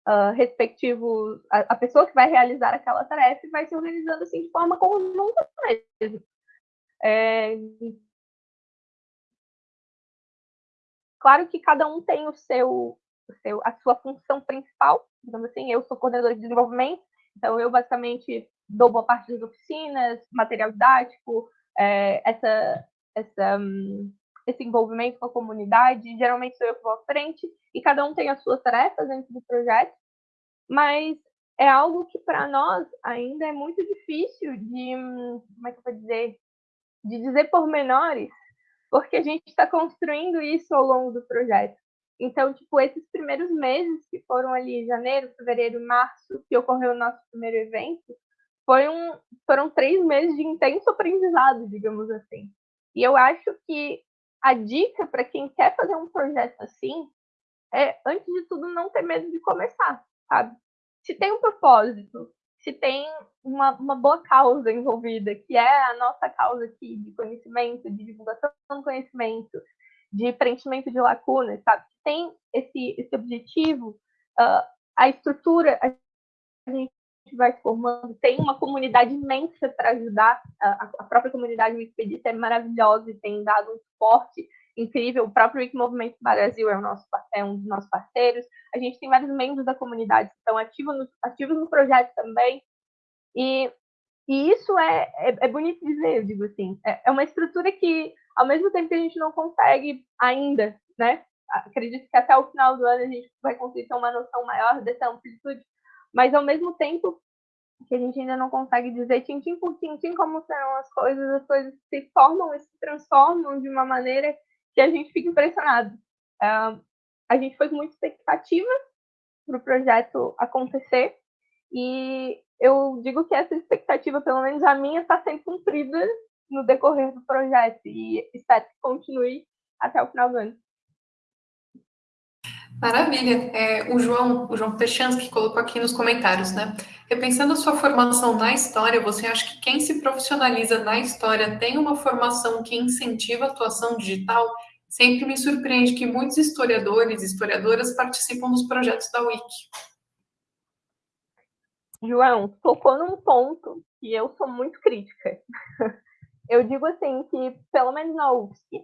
Speaker 2: uh, respectivos, a, a, pessoa que vai realizar aquela tarefa vai se organizando assim de forma conjunta mesmo. É, Claro que cada um tem o seu, o seu, a sua função principal, digamos assim, eu sou coordenadora de desenvolvimento, então eu basicamente dou boa parte das oficinas, material didático, é, essa, essa, um, esse envolvimento com a comunidade, geralmente sou eu que vou à frente, e cada um tem as suas tarefas dentro do projeto, mas é algo que para nós ainda é muito difícil de, como é que eu vou dizer, de dizer pormenores porque a gente está construindo isso ao longo do projeto. Então, tipo, esses primeiros meses que foram ali, janeiro, fevereiro, março, que ocorreu o nosso primeiro evento, foi um, foram três meses de intenso aprendizado, digamos assim. E eu acho que a dica para quem quer fazer um projeto assim é, antes de tudo, não ter medo de começar, sabe? Se tem um propósito, se tem uma, uma boa causa envolvida, que é a nossa causa aqui de conhecimento, de divulgação do conhecimento, de preenchimento de lacunas, sabe? Tem esse, esse objetivo, uh, a estrutura, a gente vai formando, tem uma comunidade imensa para ajudar, a, própria comunidade Wikipedia é maravilhosa e tem dado um suporte incrível. O próprio Wiki Movimento Brasil é, o nosso, é um dos nossos parceiros. A gente tem vários membros da comunidade que estão ativos no, ativos no projeto também. E, e isso é, é, é, bonito dizer, eu digo assim. É, é uma estrutura que, ao mesmo tempo que a gente não consegue ainda, né? Acredito que até o final do ano a gente vai conseguir ter uma noção maior dessa amplitude, mas ao mesmo tempo que a gente ainda não consegue dizer tintim por tintim como serão as coisas, as coisas se formam e se transformam de uma maneira que a gente fica impressionado. Uh, a gente foi com muita expectativa para o projeto acontecer e eu digo que essa expectativa, pelo menos a minha, está sendo cumprida no decorrer do projeto e espero que continue até o final do ano.
Speaker 1: Maravilha. É, o João, o João Pechansky colocou aqui nos comentários, né? Repensando a sua formação na história, você acha que quem se profissionaliza na história tem uma formação que incentiva a atuação digital? Sempre me surpreende que muitos historiadores e historiadoras participam dos projetos da Wiki.
Speaker 2: João, tocou num ponto que eu sou muito crítica. Eu digo assim que, pelo menos na UFSC,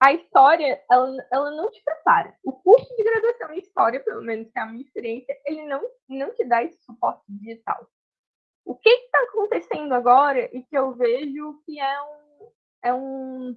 Speaker 2: a história, ela, ela não te prepara. O curso de graduação em história, pelo menos que é a minha experiência, ele não, não te dá esse suporte digital. O que está acontecendo agora e que eu vejo que é um, é um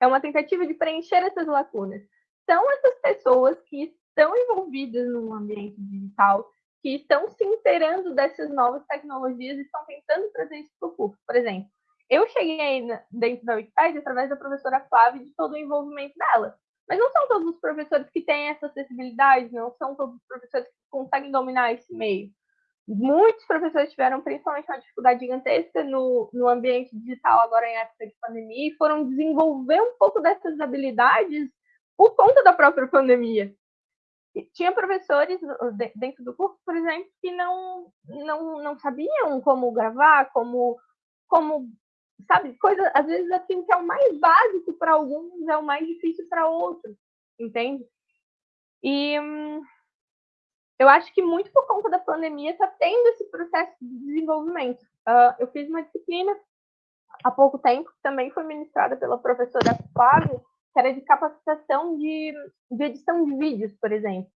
Speaker 2: é uma tentativa de preencher essas lacunas. São essas pessoas que estão envolvidas no ambiente digital, que estão se inteirando dessas novas tecnologias e estão tentando trazer isso para o curso. Por exemplo, eu cheguei dentro da Wikipedia através da professora Flávia e de todo o envolvimento dela. Mas não são todos os professores que têm essa acessibilidade, não são todos os professores que conseguem dominar esse meio muitos professores tiveram principalmente uma dificuldade gigantesca no, no ambiente digital agora em época de pandemia e foram desenvolver um pouco dessas habilidades por conta da própria pandemia. tinha professores dentro do curso, por exemplo, que não, não, não sabiam como gravar, como, como sabe, coisa, às vezes assim, que é o mais básico para alguns, é o mais difícil para outros, entende? E hum, eu acho que muito por conta da pandemia está tendo esse processo de desenvolvimento. Uh, eu fiz uma disciplina há pouco tempo, que também foi ministrada pela professora Flávia, que era de capacitação de, de edição de vídeos, por exemplo.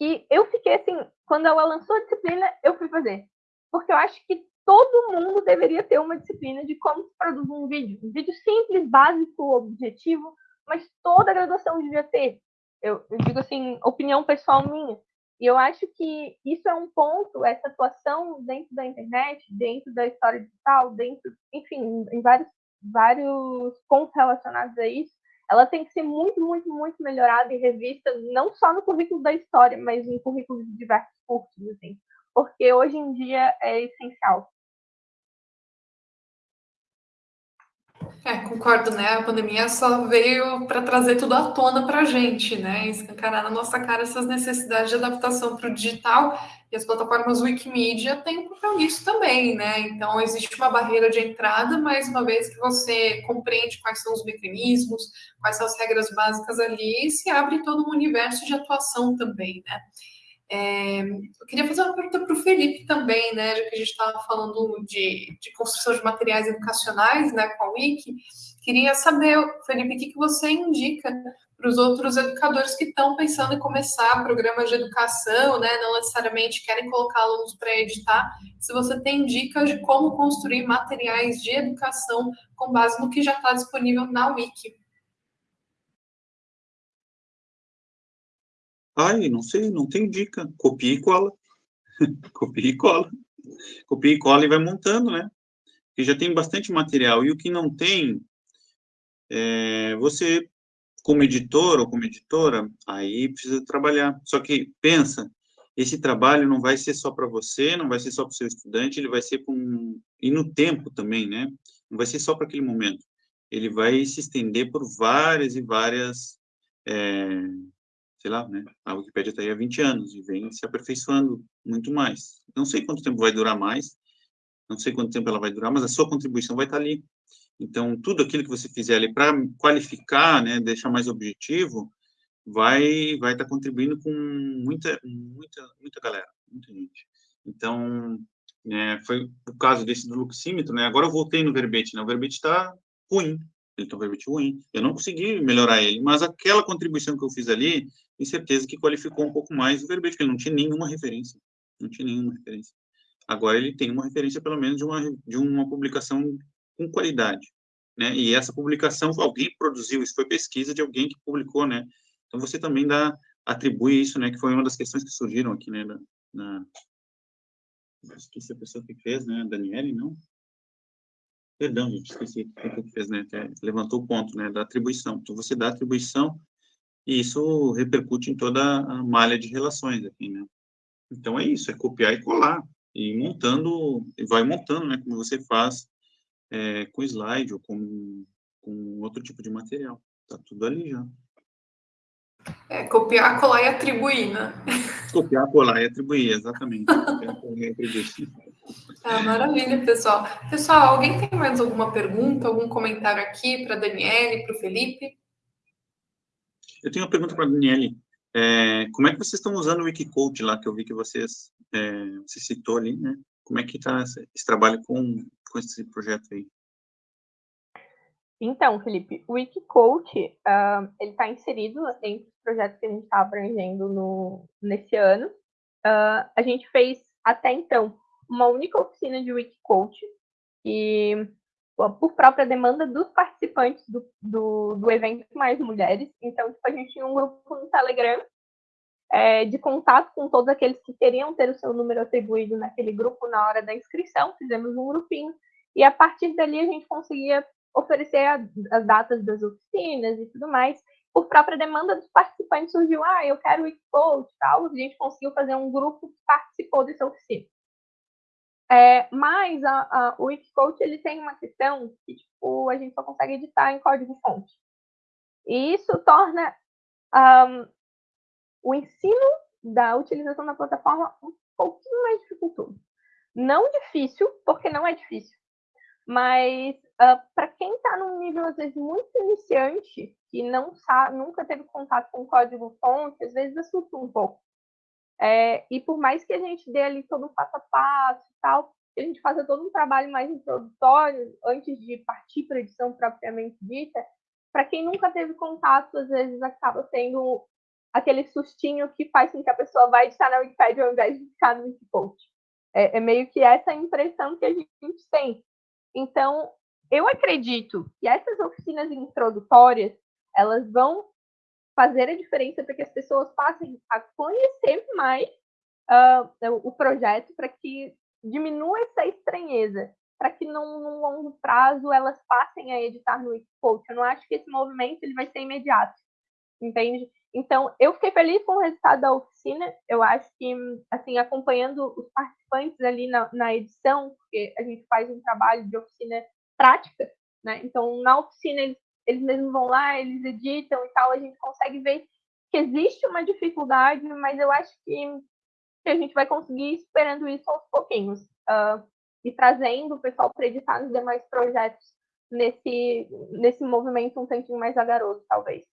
Speaker 2: E eu fiquei assim, quando ela lançou a disciplina, eu fui fazer. Porque eu acho que todo mundo deveria ter uma disciplina de como se produz um vídeo. Um vídeo simples, básico, objetivo, mas toda a graduação devia ter. Eu, eu digo assim, opinião pessoal minha. E eu acho que isso é um ponto, essa atuação dentro da internet, dentro da história digital, dentro, enfim, em vários, vários pontos relacionados a isso, ela tem que ser muito, muito, muito melhorada e revista, não só no currículo da história, mas em currículos de diversos cursos, assim, porque hoje em dia é essencial.
Speaker 1: É, concordo, né? A pandemia só veio para trazer tudo à tona para a gente, né? Escancarar na nossa cara essas necessidades de adaptação para o digital e as plataformas Wikimedia têm um papel nisso também, né? Então, existe uma barreira de entrada, mas uma vez que você compreende quais são os mecanismos, quais são as regras básicas ali, se abre todo um universo de atuação também, né? É, eu queria fazer uma pergunta para o Felipe também, né? Já que a gente estava falando de, de, construção de materiais educacionais, né, com a Wiki. Queria saber, Felipe, o que, que você indica para os outros educadores que estão pensando em começar programas de educação, né? Não necessariamente querem colocar alunos para editar. Se você tem dicas de como construir materiais de educação com base no que já está disponível na Wiki.
Speaker 3: Ai, não sei, não tenho dica. Copia e cola. Copia e cola. Copia e cola e vai montando, né? Porque já tem bastante material. E o que não tem, é, você, como editor ou como editora, aí precisa trabalhar. Só que pensa, esse trabalho não vai ser só para você, não vai ser só para o seu estudante, ele vai ser com... E no tempo também, né? Não vai ser só para aquele momento. Ele vai se estender por várias e várias... É, sei lá, né? A Wikipédia está aí há 20 anos e vem se aperfeiçoando muito mais. Não sei quanto tempo vai durar mais, não sei quanto tempo ela vai durar, mas a sua contribuição vai estar tá ali. Então, tudo aquilo que você fizer ali para qualificar, né, deixar mais objetivo, vai vai estar tá contribuindo com muita muita muita galera, muita gente. Então, né, foi o caso desse do luxímetro, né? Agora eu voltei no verbete, né? O verbete está ruim, ele tem um verbete ruim. Eu não consegui melhorar ele, mas aquela contribuição que eu fiz ali tenho certeza que qualificou um pouco mais o verbete, porque ele não tinha nenhuma referência. Não tinha nenhuma referência. Agora ele tem uma referência, pelo menos, de uma, de uma publicação com qualidade. Né? E essa publicação, alguém produziu, isso foi pesquisa de alguém que publicou, né? Então você também dá, atribui isso, né? Que foi uma das questões que surgiram aqui, né? Na, na... Esqueci a pessoa que fez, né? Daniele, não? Perdão, gente, esqueci o que fez, né? Até levantou o ponto, né? Da atribuição. Então você dá atribuição e isso repercute em toda a malha de relações aqui, né? Então é isso, é copiar e colar, e montando, e vai montando, né, como você faz é, com slide ou com, com outro tipo de material. Tá tudo ali já.
Speaker 1: É, copiar, colar e atribuir, né?
Speaker 3: Copiar, colar e atribuir, exatamente.
Speaker 1: ah, maravilha, pessoal. Pessoal, alguém tem mais alguma pergunta, algum comentário aqui para a Daniele, para o Felipe?
Speaker 3: Eu tenho uma pergunta para a Daniele. É, como é que vocês estão usando o Wikicode lá, que eu vi que vocês, é, você citou ali, né? Como é que está esse, trabalho com, com esse projeto aí?
Speaker 2: Então, Felipe, o Wikicode, uh, ele está inserido entre os projetos que a gente está abrangendo no, nesse ano. Uh, a gente fez, até então, uma única oficina de Wikicode, e por própria demanda dos participantes do, do, do evento Mais Mulheres. Então, tipo, a gente tinha um grupo no Telegram é, de contato com todos aqueles que queriam ter o seu número atribuído naquele grupo na hora da inscrição. Fizemos um grupinho e a partir dali a gente conseguia oferecer a, as datas das oficinas e tudo mais. Por própria demanda dos participantes surgiu, ah, eu quero o Expo e tal, a gente conseguiu fazer um grupo que participou dessa oficina. É, mas a, a, o Xcode ele tem uma questão que tipo, a gente só consegue editar em código-fonte. E isso torna um, o ensino da utilização da plataforma um pouquinho mais dificultoso. Não difícil, porque não é difícil, mas uh, para quem está num nível, às vezes, muito iniciante, que não sabe, nunca teve contato com código-fonte, às vezes assusta um pouco. É, e por mais que a gente dê ali todo o passo a passo e tal, a gente faça todo um trabalho mais introdutório antes de partir para a edição propriamente dita, para quem nunca teve contato, às vezes acaba tendo aquele sustinho que faz com que a pessoa vai editar na Wikipedia ao invés de ficar no Wikipost. É, é meio que essa impressão que a gente tem. Então, eu acredito que essas oficinas introdutórias, elas vão fazer a diferença para que as pessoas passem a conhecer mais uh, o projeto, para que diminua essa estranheza, para que num, longo prazo elas passem a editar no Wikicoach. Eu não acho que esse movimento ele vai ser imediato, entende? Então, eu fiquei feliz com o resultado da oficina. Eu acho que, assim, acompanhando os participantes ali na, na edição, porque a gente faz um trabalho de oficina prática, né? Então, na oficina, eles, eles mesmos vão lá, eles editam e tal, a gente consegue ver que existe uma dificuldade, mas eu acho que, a gente vai conseguir superando isso aos pouquinhos. Uh, e trazendo o pessoal para editar nos demais projetos nesse, nesse movimento um tantinho mais agaroso, talvez.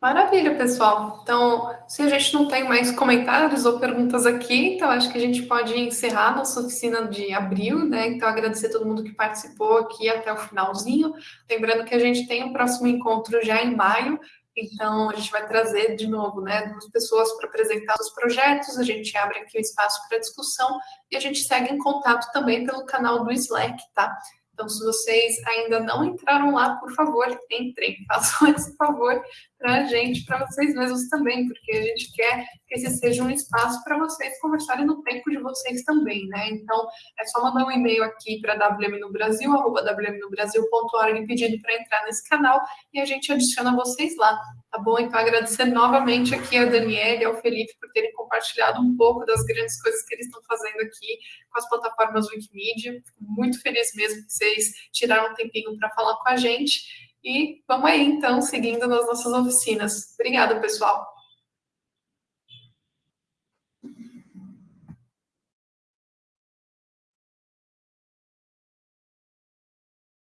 Speaker 1: Maravilha, pessoal. Então, se a gente não tem mais comentários ou perguntas aqui, então acho que a gente pode encerrar nossa oficina de abril, né? Então, agradecer a todo mundo que participou aqui até o finalzinho. Lembrando que a gente tem o próximo encontro já em maio, então a gente vai trazer de novo, né, duas pessoas para apresentar os projetos, a gente abre aqui o espaço para discussão e a gente segue em contato também pelo canal do Slack, tá? Então, se vocês ainda não entraram lá, por favor, entrem, façam esse favor para a gente, para vocês mesmos também, porque a gente quer que esse seja um espaço para vocês conversarem no tempo de vocês também, né? Então, é só mandar um e-mail aqui para wmnobrasil.org pedindo para entrar nesse canal e a gente adiciona vocês lá, tá bom? Então, agradecer novamente aqui a Daniela e ao Felipe por terem compartilhado um pouco das grandes coisas que eles estão fazendo aqui com as plataformas Wikimedia. Fico muito feliz mesmo que vocês tiraram um tempinho para falar com a gente. E vamos aí, então, seguindo nas nossas oficinas. Obrigada, pessoal.